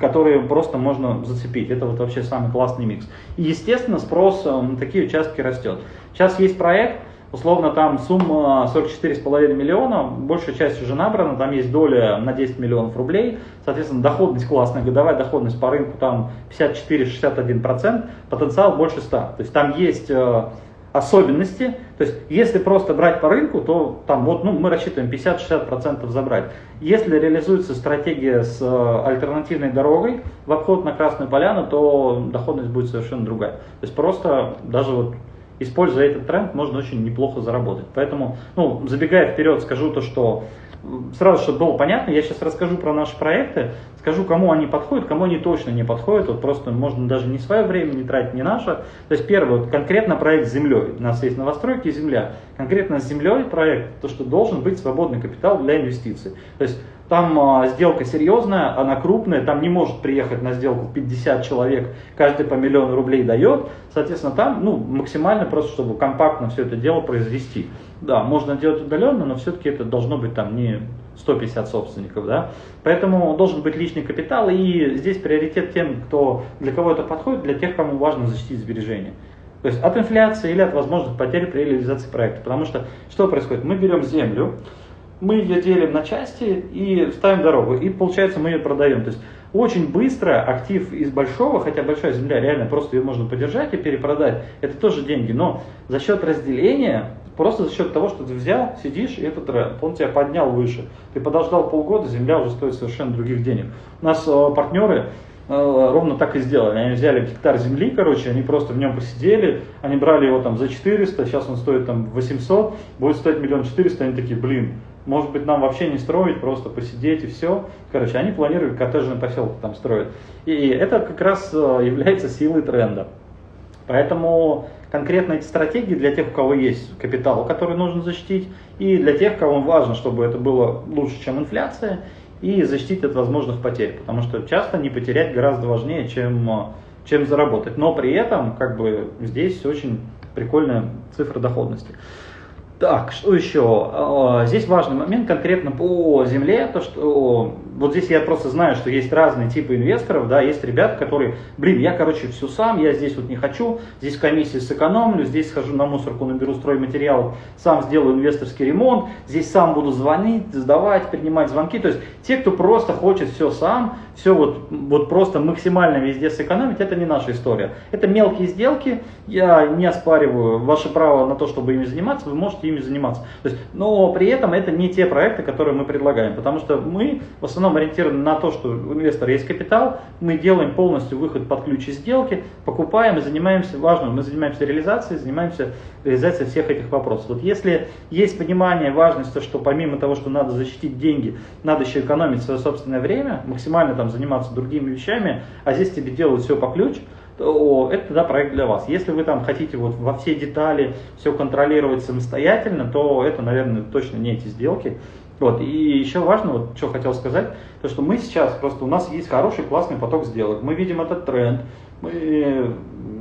которые просто можно зацепить. Это вот вообще самый классный микс. И, естественно, спрос на такие участки растет. Сейчас есть проект, Условно там сумма 44,5 миллиона, большая часть уже набрана, там есть доля на 10 миллионов рублей, соответственно доходность классная, годовая доходность по рынку там 54-61%, потенциал больше 100. То есть там есть э, особенности, то есть если просто брать по рынку, то там вот ну, мы рассчитываем 50-60% забрать. Если реализуется стратегия с э, альтернативной дорогой в обход на Красную Поляну, то доходность будет совершенно другая. То есть просто даже вот используя этот тренд, можно очень неплохо заработать. Поэтому, ну, забегая вперед, скажу то, что сразу, чтобы было понятно, я сейчас расскажу про наши проекты, скажу, кому они подходят, кому они точно не подходят. Вот просто можно даже не свое время не тратить, не наше. То есть первый, вот конкретно проект с землей. У нас есть новостройки земля. Конкретно с землей проект, то, что должен быть свободный капитал для инвестиций. То есть там а, сделка серьезная, она крупная, там не может приехать на сделку 50 человек, каждый по миллиону рублей дает. Соответственно, там ну, максимально просто, чтобы компактно все это дело произвести. Да, можно делать удаленно, но все-таки это должно быть там не 150 собственников, да. Поэтому должен быть личный капитал, и здесь приоритет тем, кто, для кого это подходит, для тех, кому важно защитить сбережения. То есть от инфляции или от возможных потерь при реализации проекта. Потому что что происходит? Мы берем землю, мы ее делим на части и ставим дорогу, и получается мы ее продаем. То есть очень быстро актив из большого, хотя большая земля реально просто ее можно подержать и перепродать, это тоже деньги, но за счет разделения, просто за счет того, что ты взял, сидишь, и этот он тебя поднял выше. Ты подождал полгода, земля уже стоит совершенно других денег. У нас э, партнеры э, ровно так и сделали. Они взяли гектар земли, короче, они просто в нем посидели, они брали его там за 400, сейчас он стоит там 800, будет стоить миллион четыреста, они такие, блин, может быть, нам вообще не строить, просто посидеть и все. Короче, они планируют коттеджный поселок там строить. И это как раз э, является силой тренда. Поэтому конкретно эти стратегии для тех, у кого есть капитал, который нужно защитить, и для тех, кому важно, чтобы это было лучше, чем инфляция, и защитить от возможных потерь. Потому что часто не потерять гораздо важнее, чем, э, чем заработать. Но при этом, как бы, здесь очень прикольная цифра доходности. Так, что еще? А, здесь важный момент конкретно по земле, то что вот здесь я просто знаю, что есть разные типы инвесторов, да, есть ребята, которые, блин, я, короче, все сам, я здесь вот не хочу, здесь комиссии сэкономлю, здесь схожу на мусорку, наберу стройматериал, сам сделаю инвесторский ремонт, здесь сам буду звонить, сдавать, принимать звонки, то есть те, кто просто хочет все сам, все вот, вот просто максимально везде сэкономить, это не наша история. Это мелкие сделки, я не оспариваю ваше право на то, чтобы ими заниматься, вы можете ими заниматься. То есть, но при этом это не те проекты, которые мы предлагаем, потому что мы в основном основном ориентированы на то, что у инвестора есть капитал, мы делаем полностью выход под ключ из сделки, покупаем и занимаемся, важно, мы занимаемся реализацией, занимаемся реализацией всех этих вопросов. Вот если есть понимание важности, что помимо того, что надо защитить деньги, надо еще экономить свое собственное время, максимально там заниматься другими вещами, а здесь тебе делают все по ключ, то это тогда проект для вас. Если вы там хотите вот во все детали все контролировать самостоятельно, то это, наверное, точно не эти сделки. Вот. И еще важно, вот что хотел сказать, то что мы сейчас, просто у нас есть хороший, классный поток сделок. Мы видим этот тренд, мы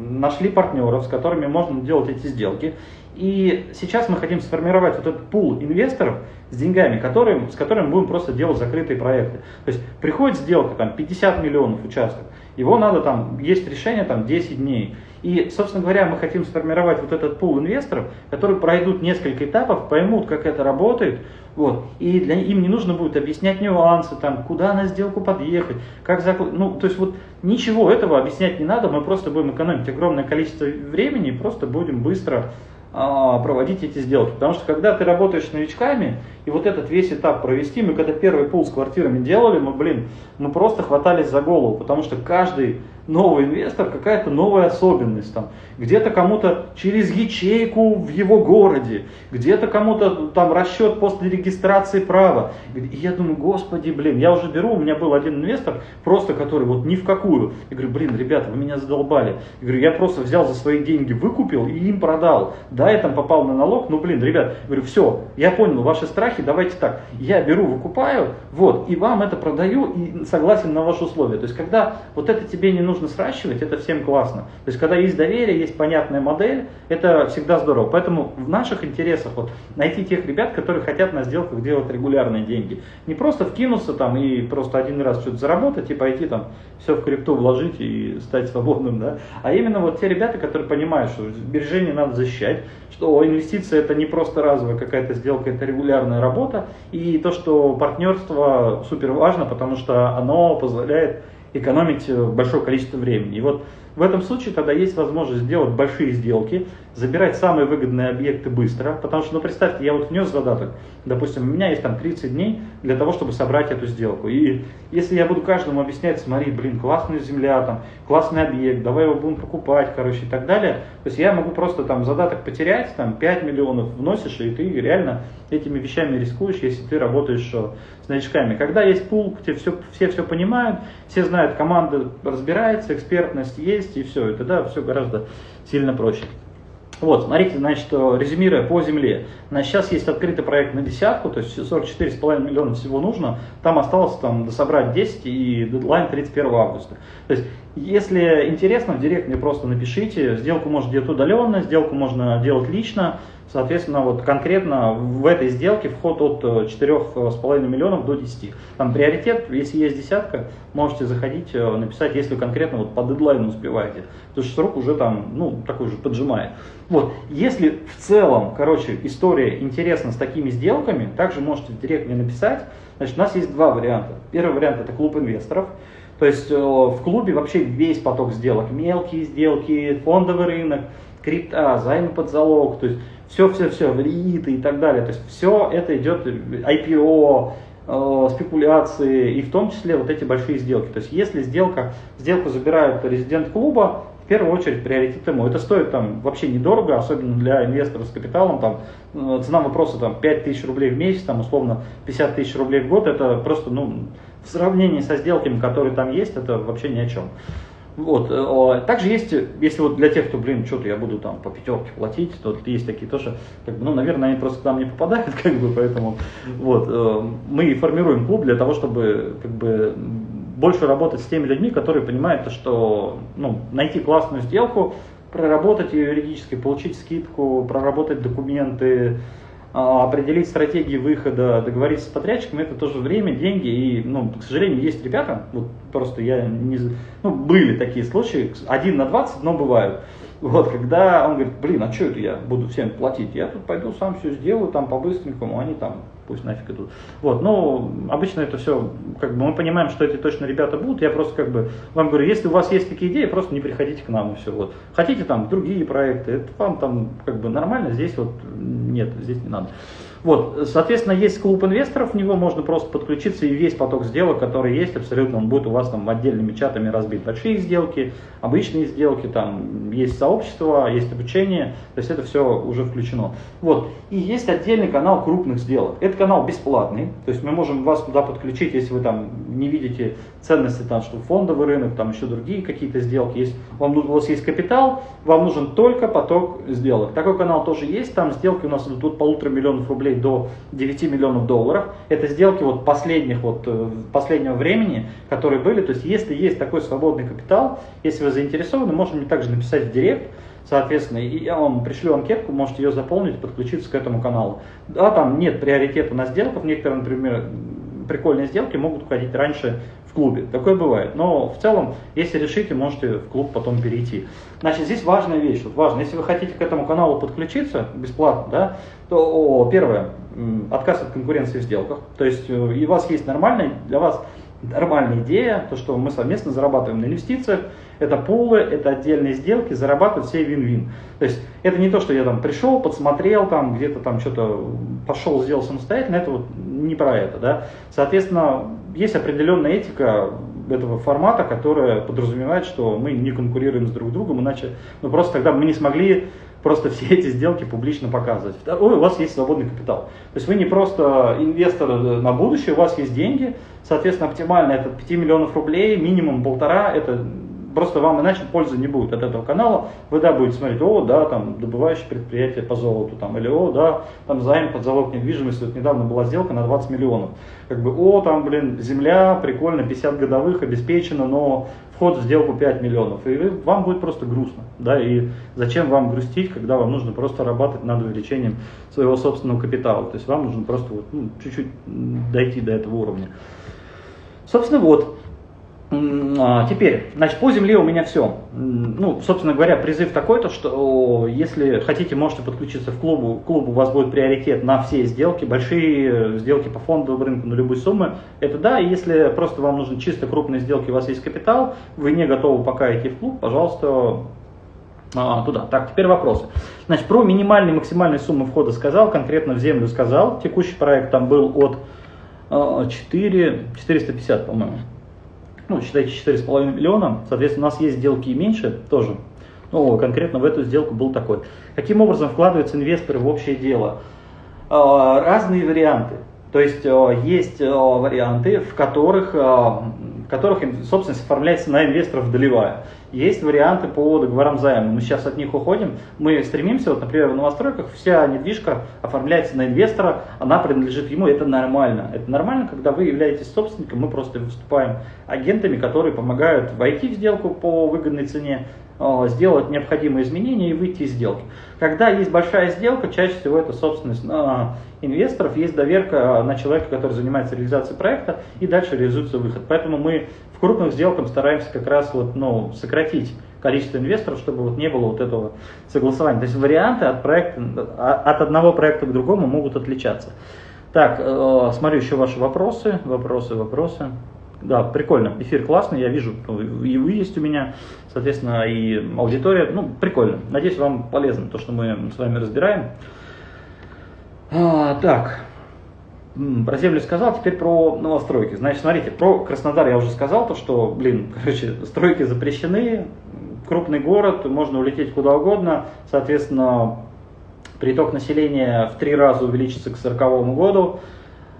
нашли партнеров, с которыми можно делать эти сделки. И сейчас мы хотим сформировать вот этот пул инвесторов с деньгами, которые, с которыми будем просто делать закрытые проекты. То есть приходит сделка, там 50 миллионов участков, его надо там, есть решение там 10 дней. И, собственно говоря, мы хотим сформировать вот этот пул инвесторов, которые пройдут несколько этапов, поймут, как это работает, вот, и для, им не нужно будет объяснять нюансы, там, куда на сделку подъехать, как заклад... Ну, то есть вот ничего этого объяснять не надо, мы просто будем экономить огромное количество времени и просто будем быстро а, проводить эти сделки. Потому что когда ты работаешь с новичками, и вот этот весь этап провести, мы когда первый пул с квартирами делали, мы, блин, мы просто хватались за голову, потому что каждый новый инвестор, какая-то новая особенность там. Где-то кому-то через ячейку в его городе, где-то кому-то там расчет после регистрации права. И я думаю, господи, блин, я уже беру, у меня был один инвестор, просто который вот ни в какую. Я говорю, блин, ребята, вы меня задолбали. Я говорю, я просто взял за свои деньги, выкупил и им продал. Да, я там попал на налог, ну блин, ребят, я говорю, все, я понял ваши страхи, давайте так, я беру, выкупаю, вот, и вам это продаю и согласен на ваши условия. То есть, когда вот это тебе не нужно сращивать, это всем классно. То есть, когда есть доверие, есть понятная модель, это всегда здорово. Поэтому в наших интересах вот найти тех ребят, которые хотят на сделках делать регулярные деньги. Не просто вкинуться там и просто один раз что-то заработать и пойти там все в крипту вложить и стать свободным, да, а именно вот те ребята, которые понимают, что сбережения надо защищать, что инвестиция это не просто разовая какая-то сделка, это регулярная работа, и то, что партнерство супер важно, потому что оно позволяет экономить большое количество времени. И вот в этом случае тогда есть возможность сделать большие сделки, забирать самые выгодные объекты быстро, потому что, ну представьте, я вот внес задаток, допустим, у меня есть там 30 дней для того, чтобы собрать эту сделку. И если я буду каждому объяснять, смотри, блин, классная земля, там, классный объект, давай его будем покупать, короче, и так далее, то есть я могу просто там задаток потерять, там 5 миллионов вносишь, и ты реально этими вещами рискуешь, если ты работаешь э, с новичками. Когда есть пул, где все, все все понимают, все знают, команда разбирается, экспертность есть, и все, и тогда все гораздо сильно проще. Вот, смотрите, значит, резюмируя по земле. Значит, сейчас есть открытый проект на десятку, то есть 44,5 миллиона всего нужно. Там осталось там дособрать 10 и дедлайн 31 августа. То есть, если интересно, в директ мне просто напишите. Сделку можно делать удаленно, сделку можно делать лично. Соответственно, вот конкретно в этой сделке вход от 4,5 э, миллионов до 10. Там приоритет, если есть десятка, можете заходить, э, написать, если конкретно вот по дедлайну успеваете. Потому что срок уже там, ну, такой же поджимает. Вот, если в целом, короче, история интересна с такими сделками, также можете в директ мне написать. Значит, у нас есть два варианта. Первый вариант это клуб инвесторов. То есть э, в клубе вообще весь поток сделок, мелкие сделки, фондовый рынок, крипта, займы под залог, то есть все-все-все, рииты и так далее. То есть все это идет IPO, э, спекуляции и в том числе вот эти большие сделки. То есть если сделка, сделку забирают резидент клуба, в первую очередь приоритет ему. Это стоит там вообще недорого, особенно для инвестора с капиталом. Там, э, цена вопроса там, 5 тысяч рублей в месяц, там, условно 50 тысяч рублей в год. Это просто ну, в сравнении со сделками, которые там есть, это вообще ни о чем. Вот. Э, также есть, если вот для тех, кто, блин, что-то я буду там по пятерке платить, то есть такие тоже, как бы, ну, наверное, они просто к нам не попадают, как бы, поэтому вот, э, мы формируем клуб для того, чтобы как бы больше работать с теми людьми, которые понимают, что ну, найти классную сделку, проработать ее юридически, получить скидку, проработать документы, определить стратегии выхода, договориться с подрядчиком, это тоже время, деньги. И, ну, к сожалению, есть ребята, вот просто я не... Ну, были такие случаи, один на 20, но бывают. Вот, когда он говорит, блин, а что это я буду всем платить? Я тут пойду сам все сделаю, там по-быстренькому, они там пусть нафиг идут. Вот, но обычно это все, как бы мы понимаем, что эти точно ребята будут. Я просто как бы вам говорю, если у вас есть такие идеи, просто не приходите к нам и все. Вот. Хотите там другие проекты, это вам там как бы нормально, здесь вот нет, здесь не надо. Вот, соответственно, есть клуб инвесторов, в него можно просто подключиться, и весь поток сделок, который есть, абсолютно он будет у вас там отдельными чатами разбит. Большие сделки, обычные сделки, там есть сообщество, есть обучение, то есть это все уже включено. Вот, и есть отдельный канал крупных сделок. Этот канал бесплатный, то есть мы можем вас туда подключить, если вы там не видите ценности, там, что фондовый рынок, там еще другие какие-то сделки есть. Вам, у вас есть капитал, вам нужен только поток сделок. Такой канал тоже есть, там сделки у нас идут от полутора миллионов рублей до 9 миллионов долларов. Это сделки вот последних, вот, э, последнего времени, которые были. То есть если есть такой свободный капитал, если вы заинтересованы, можете мне также написать в директ, соответственно, и я вам пришлю анкетку, можете ее заполнить, подключиться к этому каналу. Да, там нет приоритета на сделках, некоторые, например, прикольные сделки могут уходить раньше в клубе. Такое бывает. Но в целом, если решите, можете в клуб потом перейти. Значит, здесь важная вещь. Вот важно, если вы хотите к этому каналу подключиться бесплатно, да, то о, первое, отказ от конкуренции в сделках. То есть э, и у вас есть нормальная, для вас нормальная идея, то, что мы совместно зарабатываем на инвестициях, это пулы, это отдельные сделки, зарабатывают все вин-вин. То есть это не то, что я там пришел, подсмотрел, там где-то там что-то пошел, сделал самостоятельно, это вот не про это, да. Соответственно, есть определенная этика, этого формата, которое подразумевает, что мы не конкурируем с друг другом, иначе ну, просто тогда мы не смогли просто все эти сделки публично показывать. Второе, у вас есть свободный капитал. То есть вы не просто инвестор на будущее, у вас есть деньги, соответственно, оптимально это 5 миллионов рублей, минимум полтора, это просто вам иначе пользы не будет от этого канала. Вы, да, будете смотреть, о, да, там, добывающее предприятие по золоту, там, или, о, да, там, займ под залог недвижимости, вот недавно была сделка на 20 миллионов. Как бы, о, там, блин, земля, прикольно, 50 годовых, обеспечено, но вход в сделку 5 миллионов. И вам будет просто грустно, да, и зачем вам грустить, когда вам нужно просто работать над увеличением своего собственного капитала. То есть вам нужно просто вот, ну, чуть-чуть дойти до этого уровня. Собственно, вот, теперь, значит, по земле у меня все. Ну, собственно говоря, призыв такой-то, что если хотите, можете подключиться в клубу. Клуб у вас будет приоритет на все сделки, большие сделки по фондовому рынку на любые суммы. Это да, и если просто вам нужны чисто крупные сделки, у вас есть капитал, вы не готовы пока идти в клуб, пожалуйста, а, туда. Так, теперь вопросы. Значит, про минимальные и максимальные суммы входа сказал, конкретно в землю сказал. Текущий проект там был от 4, 450, по-моему ну, считайте 4,5 миллиона, соответственно, у нас есть сделки и меньше тоже, ну, конкретно в эту сделку был такой. Каким образом вкладываются инвесторы в общее дело? А, разные варианты. То есть а, есть а, варианты, в которых, которых собственность оформляется на инвесторов долевая. Есть варианты по договорам займа. Мы сейчас от них уходим. Мы стремимся, вот, например, в новостройках вся недвижка оформляется на инвестора, она принадлежит ему, это нормально. Это нормально, когда вы являетесь собственником, мы просто выступаем агентами, которые помогают войти в сделку по выгодной цене, Э, сделать необходимые изменения и выйти из сделки. Когда есть большая сделка, чаще всего это собственность на инвесторов, есть доверка на человека, который занимается реализацией проекта, и дальше реализуется выход. Поэтому мы в крупных сделках стараемся как раз вот, ну, сократить количество инвесторов, чтобы вот не было вот этого согласования. То есть варианты от, проекта, от одного проекта к другому могут отличаться. Так, э, смотрю еще ваши вопросы, вопросы, вопросы. Да, прикольно. Эфир классный, я вижу, ну, и вы есть у меня, соответственно, и аудитория. Ну, прикольно. Надеюсь, вам полезно то, что мы с вами разбираем. А, так, про землю сказал, теперь про новостройки. Значит, смотрите, про Краснодар я уже сказал, то, что, блин, короче, стройки запрещены, крупный город, можно улететь куда угодно, соответственно, приток населения в три раза увеличится к 2040 году,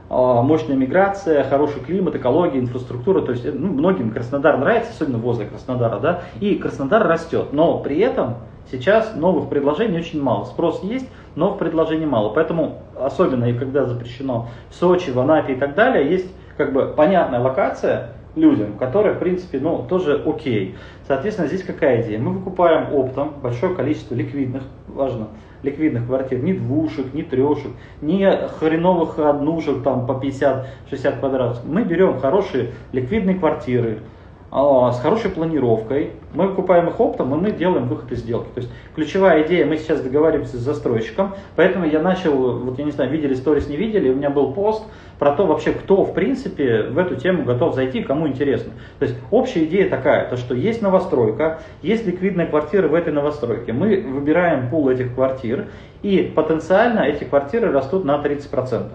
а, мощная миграция, хороший климат, экология, инфраструктура. То есть ну, многим Краснодар нравится, особенно возле Краснодара, да, и Краснодар растет. Но при этом сейчас новых предложений очень мало. Спрос есть, но предложений мало. Поэтому, особенно и когда запрещено в Сочи, в Анапе и так далее, есть как бы понятная локация, людям, которые, в принципе, ну, тоже окей. Соответственно, здесь какая идея? Мы выкупаем оптом большое количество ликвидных, важно, ликвидных квартир, ни двушек, ни трешек, ни хреновых однушек там по 50-60 квадратов. Мы берем хорошие ликвидные квартиры, с хорошей планировкой. Мы покупаем их оптом, и мы делаем выход из сделки. То есть ключевая идея, мы сейчас договариваемся с застройщиком, поэтому я начал, вот я не знаю, видели сторис, не видели, у меня был пост про то вообще, кто в принципе в эту тему готов зайти, кому интересно. То есть общая идея такая, то что есть новостройка, есть ликвидная квартира в этой новостройке. Мы выбираем пул этих квартир, и потенциально эти квартиры растут на 30%.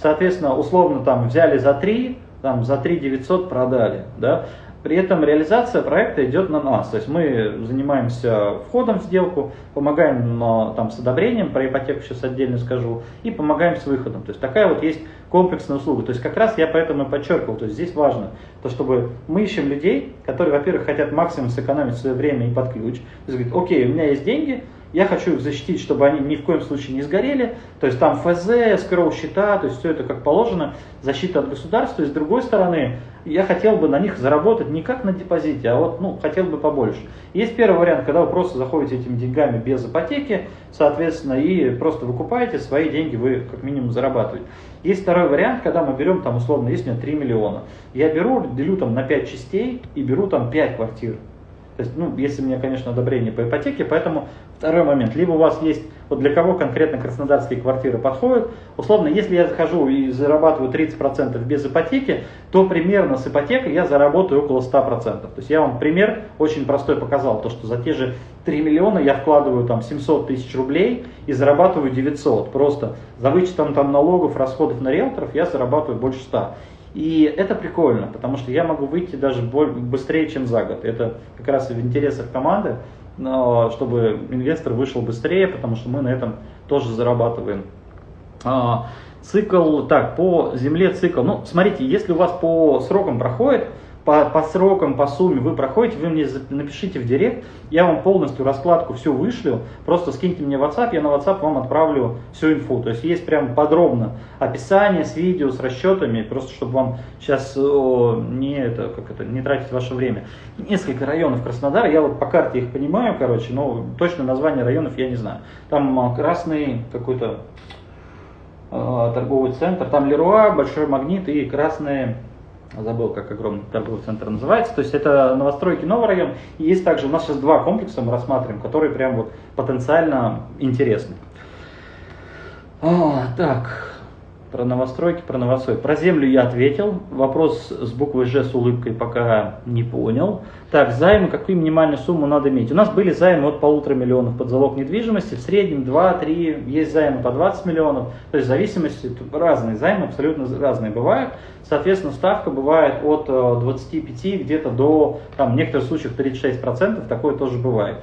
Соответственно, условно там взяли за 3, там за 3 900 продали, да, при этом реализация проекта идет на нас. То есть мы занимаемся входом в сделку, помогаем там, с одобрением, про ипотеку сейчас отдельно скажу, и помогаем с выходом. То есть такая вот есть комплексная услуга. То есть как раз я поэтому и подчеркивал, то есть здесь важно, то чтобы мы ищем людей, которые, во-первых, хотят максимум сэкономить свое время и под ключ. То есть говорит, окей, у меня есть деньги, я хочу их защитить, чтобы они ни в коем случае не сгорели. То есть там ФЗ, скроу счета, то есть все это как положено, защита от государства. И с другой стороны, я хотел бы на них заработать не как на депозите, а вот, ну, хотел бы побольше. Есть первый вариант, когда вы просто заходите этими деньгами без ипотеки, соответственно, и просто выкупаете, свои деньги вы как минимум зарабатываете. Есть второй вариант, когда мы берем там условно, есть у меня 3 миллиона. Я беру, делю там на 5 частей и беру там 5 квартир. То есть, ну, если у меня, конечно, одобрение по ипотеке, поэтому второй момент. Либо у вас есть, вот для кого конкретно краснодарские квартиры подходят, условно, если я захожу и зарабатываю 30% без ипотеки, то примерно с ипотекой я заработаю около 100%. То есть я вам пример очень простой показал, то что за те же 3 миллиона я вкладываю там 700 тысяч рублей и зарабатываю 900. Просто за вычетом там налогов, расходов на риэлторов я зарабатываю больше 100. И это прикольно, потому что я могу выйти даже быстрее, чем за год. Это как раз в интересах команды, чтобы инвестор вышел быстрее, потому что мы на этом тоже зарабатываем. А, цикл, так, по земле цикл. Ну, смотрите, если у вас по срокам проходит, по, по срокам, по сумме вы проходите, вы мне напишите в директ, я вам полностью раскладку всю вышлю, просто скиньте мне WhatsApp, я на WhatsApp вам отправлю всю инфу. То есть есть прям подробно описание с видео, с расчетами, просто чтобы вам сейчас о, не, это, как это, не тратить ваше время. Несколько районов Краснодара, я вот по карте их понимаю, короче, но точно название районов я не знаю. Там а, красный какой-то э, торговый центр, там Леруа, Большой Магнит и красные забыл, как огромный торговый центр называется. То есть это новостройки новый район. И есть также, у нас сейчас два комплекса мы рассматриваем, которые прям вот потенциально интересны. А, так, про новостройки, про новострой. Про землю я ответил. Вопрос с буквой Ж с улыбкой пока не понял. Так, займы, какую минимальную сумму надо иметь? У нас были займы от полутора миллионов под залог недвижимости, в среднем 2-3, есть займы по 20 миллионов. То есть в зависимости, разные займы абсолютно разные бывают. Соответственно, ставка бывает от 25 э, где-то до, там, в некоторых случаях 36%, такое тоже бывает.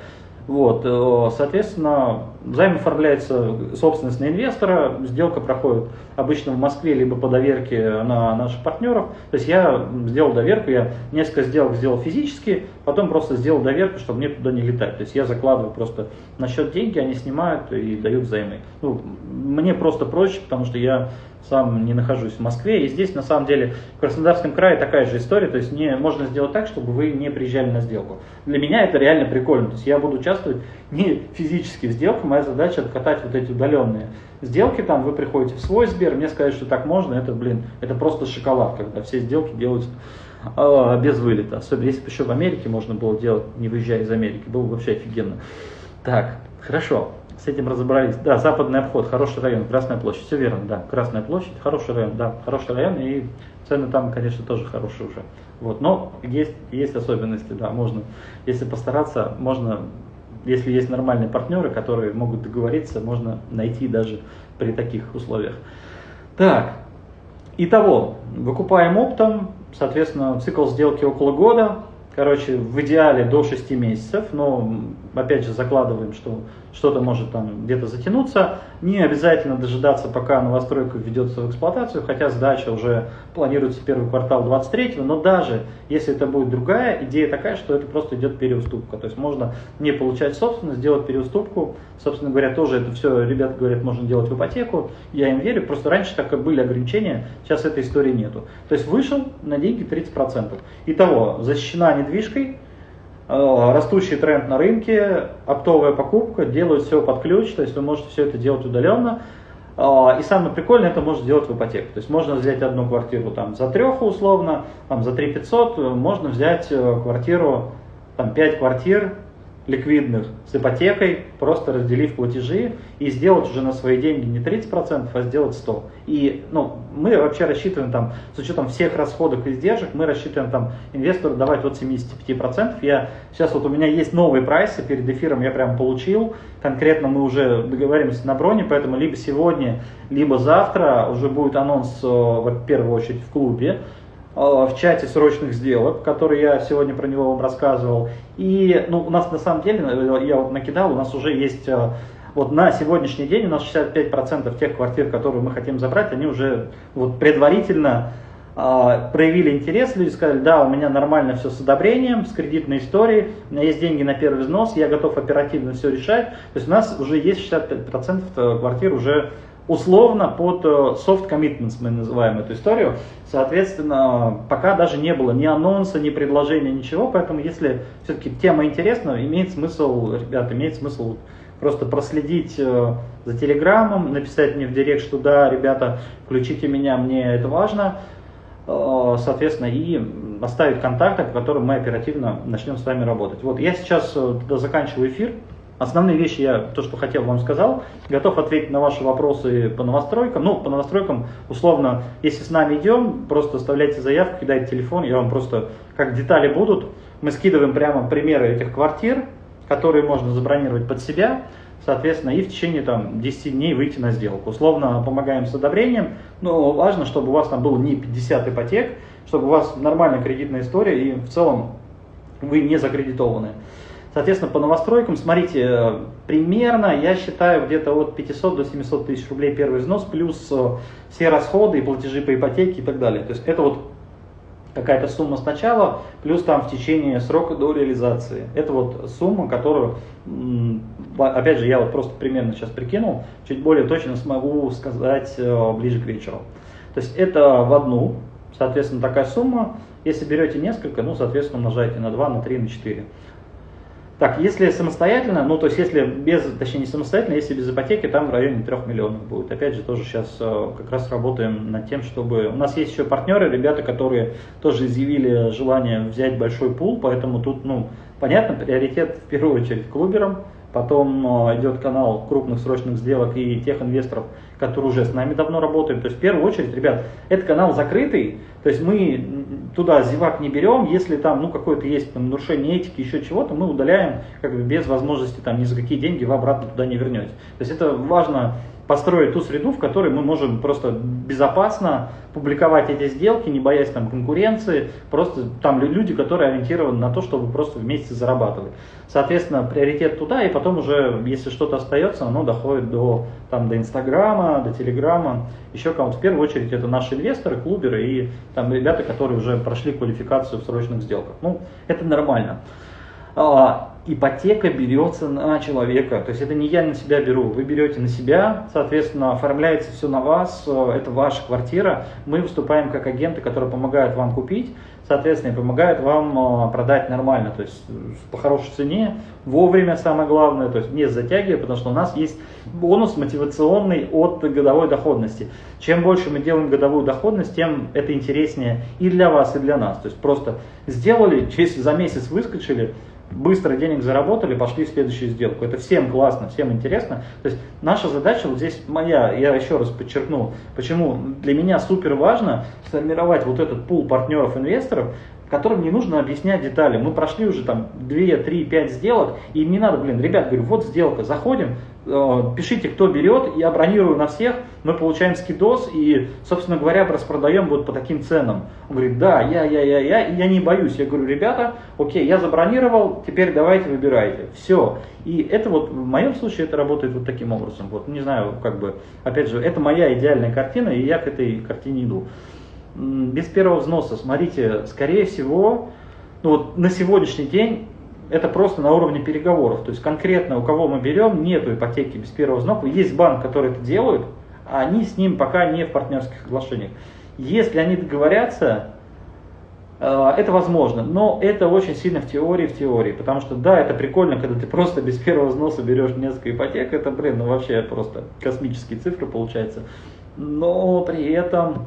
Вот, э, соответственно, займ оформляется собственность на инвестора, сделка проходит обычно в Москве, либо по доверке на наших партнеров. То есть я сделал доверку, я несколько сделок сделал физически, потом просто сделал доверку, чтобы мне туда не летать. То есть я закладываю просто на счет деньги, они снимают и дают займы. Ну, мне просто проще, потому что я сам не нахожусь в Москве. И здесь, на самом деле, в Краснодарском крае такая же история. То есть не, можно сделать так, чтобы вы не приезжали на сделку. Для меня это реально прикольно. То есть я буду участвовать не физически в сделках. Моя задача откатать вот эти удаленные сделки. Там вы приходите в свой Сбер, мне сказать, что так можно, это, блин, это просто шоколад, когда все сделки делаются э, без вылета. Особенно если бы еще в Америке можно было делать, не выезжая из Америки. Было бы вообще офигенно. Так, хорошо с этим разобрались. Да, западный обход, хороший район, Красная площадь, все верно, да, Красная площадь, хороший район, да, хороший район, и цены там, конечно, тоже хорошие уже. Вот, но есть, есть особенности, да, можно, если постараться, можно, если есть нормальные партнеры, которые могут договориться, можно найти даже при таких условиях. Так, итого, выкупаем оптом, соответственно, цикл сделки около года, короче, в идеале до 6 месяцев, но опять же закладываем, что что-то может там где-то затянуться. Не обязательно дожидаться, пока новостройка введется в эксплуатацию, хотя сдача уже планируется первый квартал 23 но даже если это будет другая, идея такая, что это просто идет переуступка. То есть можно не получать собственность, сделать переуступку. Собственно говоря, тоже это все, ребята говорят, можно делать в ипотеку. Я им верю, просто раньше так и были ограничения, сейчас этой истории нету. То есть вышел на деньги 30%. Итого, защищена недвижкой, растущий тренд на рынке, оптовая покупка, делают все под ключ, то есть вы можете все это делать удаленно. Э, и самое прикольное, это можно сделать в ипотеку. То есть можно взять одну квартиру там, за треху условно, там, за 3 500, можно взять э, квартиру, там, 5 квартир ликвидных с ипотекой, просто разделив платежи и сделать уже на свои деньги не 30%, а сделать 100%. И ну, мы вообще рассчитываем там, с учетом всех расходов и издержек, мы рассчитываем там инвестору давать от 75%. Я, сейчас вот у меня есть новые прайсы, перед эфиром я прям получил, конкретно мы уже договоримся на броне, поэтому либо сегодня, либо завтра уже будет анонс, э, в первую очередь, в клубе, в чате срочных сделок, который я сегодня про него вам рассказывал. И ну, у нас на самом деле, э, я вот накидал, у нас уже есть, э, вот на сегодняшний день у нас 65% тех квартир, которые мы хотим забрать, они уже вот предварительно проявили интерес, люди сказали, да, у меня нормально все с одобрением, с кредитной историей, у меня есть деньги на первый взнос, я готов оперативно все решать. То есть у нас уже есть 65% квартир уже условно под э, soft commitments мы называем эту историю. Соответственно, пока даже не было ни анонса, ни предложения, ничего. Поэтому, если все-таки тема интересна, имеет смысл, ребята, имеет смысл просто проследить э, за телеграммом, написать мне в директ, что да, ребята, включите меня, мне это важно. Э, соответственно, и оставить контакты, по которым мы оперативно начнем с вами работать. Вот я сейчас заканчиваю эфир. Основные вещи я, то, что хотел, вам сказал. Готов ответить на ваши вопросы по новостройкам. Ну, по новостройкам, условно, если с нами идем, просто оставляйте заявку, кидайте телефон, я вам просто, как детали будут, мы скидываем прямо примеры этих квартир, которые можно забронировать под себя. соответственно, и в течение там, 10 дней выйти на сделку. Условно помогаем с одобрением, но важно, чтобы у вас там было не 50 ипотек, чтобы у вас нормальная кредитная история и в целом вы не закредитованы. Соответственно, по новостройкам, смотрите, примерно, я считаю, где-то от 500 до 700 тысяч рублей первый взнос, плюс э, все расходы и платежи по ипотеке и так далее. То есть это вот какая-то сумма сначала, плюс там в течение срока до реализации. Это вот сумма, которую, опять же, я вот просто примерно сейчас прикинул, чуть более точно смогу сказать э, ближе к вечеру. То есть это в одну, соответственно, такая сумма. Если берете несколько, ну, соответственно, умножаете на 2, на 3, на 4. Так, если самостоятельно, ну то есть если без, точнее не самостоятельно, если без ипотеки, там в районе 3 миллионов будет. Опять же, тоже сейчас э, как раз работаем над тем, чтобы... У нас есть еще партнеры, ребята, которые тоже изъявили желание взять большой пул, поэтому тут, ну, понятно, приоритет в первую очередь клуберам, потом э, идет канал крупных срочных сделок и тех инвесторов, которые уже с нами давно работают. То есть в первую очередь, ребят, этот канал закрытый, то есть мы туда зевак не берем, если там ну какое-то есть там, нарушение этики, еще чего-то, мы удаляем как бы без возможности там ни за какие деньги вы обратно туда не вернете. То есть это важно построить ту среду, в которой мы можем просто безопасно публиковать эти сделки, не боясь там конкуренции, просто там люди, которые ориентированы на то, чтобы просто вместе зарабатывать. Соответственно, приоритет туда, и потом уже, если что-то остается, оно доходит до, там, до Инстаграма, до Телеграма, еще кому-то. В первую очередь это наши инвесторы, клуберы и там ребята, которые уже прошли квалификацию в срочных сделках. Ну, это нормально. Ипотека берется на человека. То есть это не я на себя беру, вы берете на себя, соответственно, оформляется все на вас, э, это ваша квартира. Мы выступаем как агенты, которые помогают вам купить, соответственно, и помогают вам э, продать нормально, то есть по хорошей цене, вовремя самое главное, то есть не затягивая, потому что у нас есть бонус мотивационный от годовой доходности. Чем больше мы делаем годовую доходность, тем это интереснее и для вас, и для нас. То есть просто сделали, через за месяц выскочили, быстро денег заработали, пошли в следующую сделку. Это всем классно, всем интересно. То есть наша задача вот здесь моя, я еще раз подчеркну, почему для меня супер важно сформировать вот этот пул партнеров-инвесторов, которым не нужно объяснять детали. Мы прошли уже там 2, 3, 5 сделок, и им не надо, блин, ребят, говорю, вот сделка, заходим, э, пишите, кто берет, я бронирую на всех, мы получаем скидос и, собственно говоря, распродаем вот по таким ценам. Он говорит, да, я, я, я, я, я не боюсь. Я говорю, ребята, окей, я забронировал, теперь давайте выбирайте. Все. И это вот, в моем случае, это работает вот таким образом. Вот, не знаю, как бы, опять же, это моя идеальная картина, и я к этой картине иду без первого взноса, смотрите, скорее всего, ну вот на сегодняшний день это просто на уровне переговоров. То есть конкретно у кого мы берем, нету ипотеки без первого взноса. Есть банк, который это делает, а они с ним пока не в партнерских соглашениях. Если они договорятся, э, это возможно, но это очень сильно в теории, в теории, потому что да, это прикольно, когда ты просто без первого взноса берешь несколько ипотек, это, блин, ну вообще просто космические цифры получается, но при этом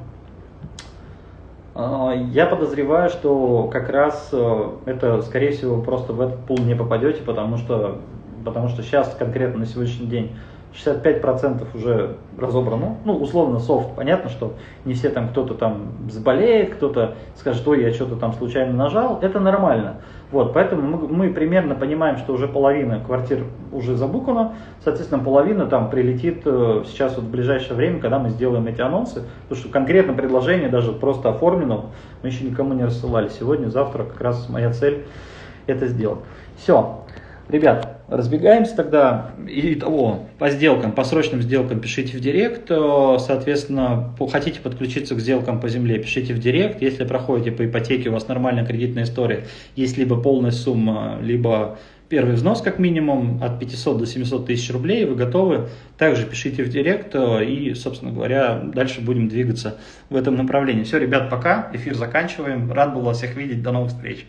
я подозреваю, что как раз э, это, скорее всего, просто в этот пул не попадете, потому что, потому что сейчас конкретно на сегодняшний день 65% уже разобрано. Ну, условно, софт. Понятно, что не все там кто-то там заболеет, кто-то скажет, ой, я что-то там случайно нажал. Это нормально. Вот, поэтому мы, мы примерно понимаем, что уже половина квартир уже забукана. Соответственно, половина там прилетит э, сейчас вот в ближайшее время, когда мы сделаем эти анонсы. Потому что конкретно предложение даже просто оформлено. Мы еще никому не рассылали. Сегодня, завтра как раз моя цель это сделать. Все. Ребят, разбегаемся тогда. И того, по сделкам, по срочным сделкам пишите в директ. Э, соответственно, хотите подключиться к сделкам по земле, пишите в директ. Если проходите по ипотеке, у вас нормальная кредитная история, есть либо полная сумма, либо первый взнос как минимум от 500 до 700 тысяч рублей, вы готовы, также пишите в директ э, и, собственно говоря, дальше будем двигаться в этом направлении. Все, ребят, пока, эфир заканчиваем, рад был вас всех видеть, до новых встреч.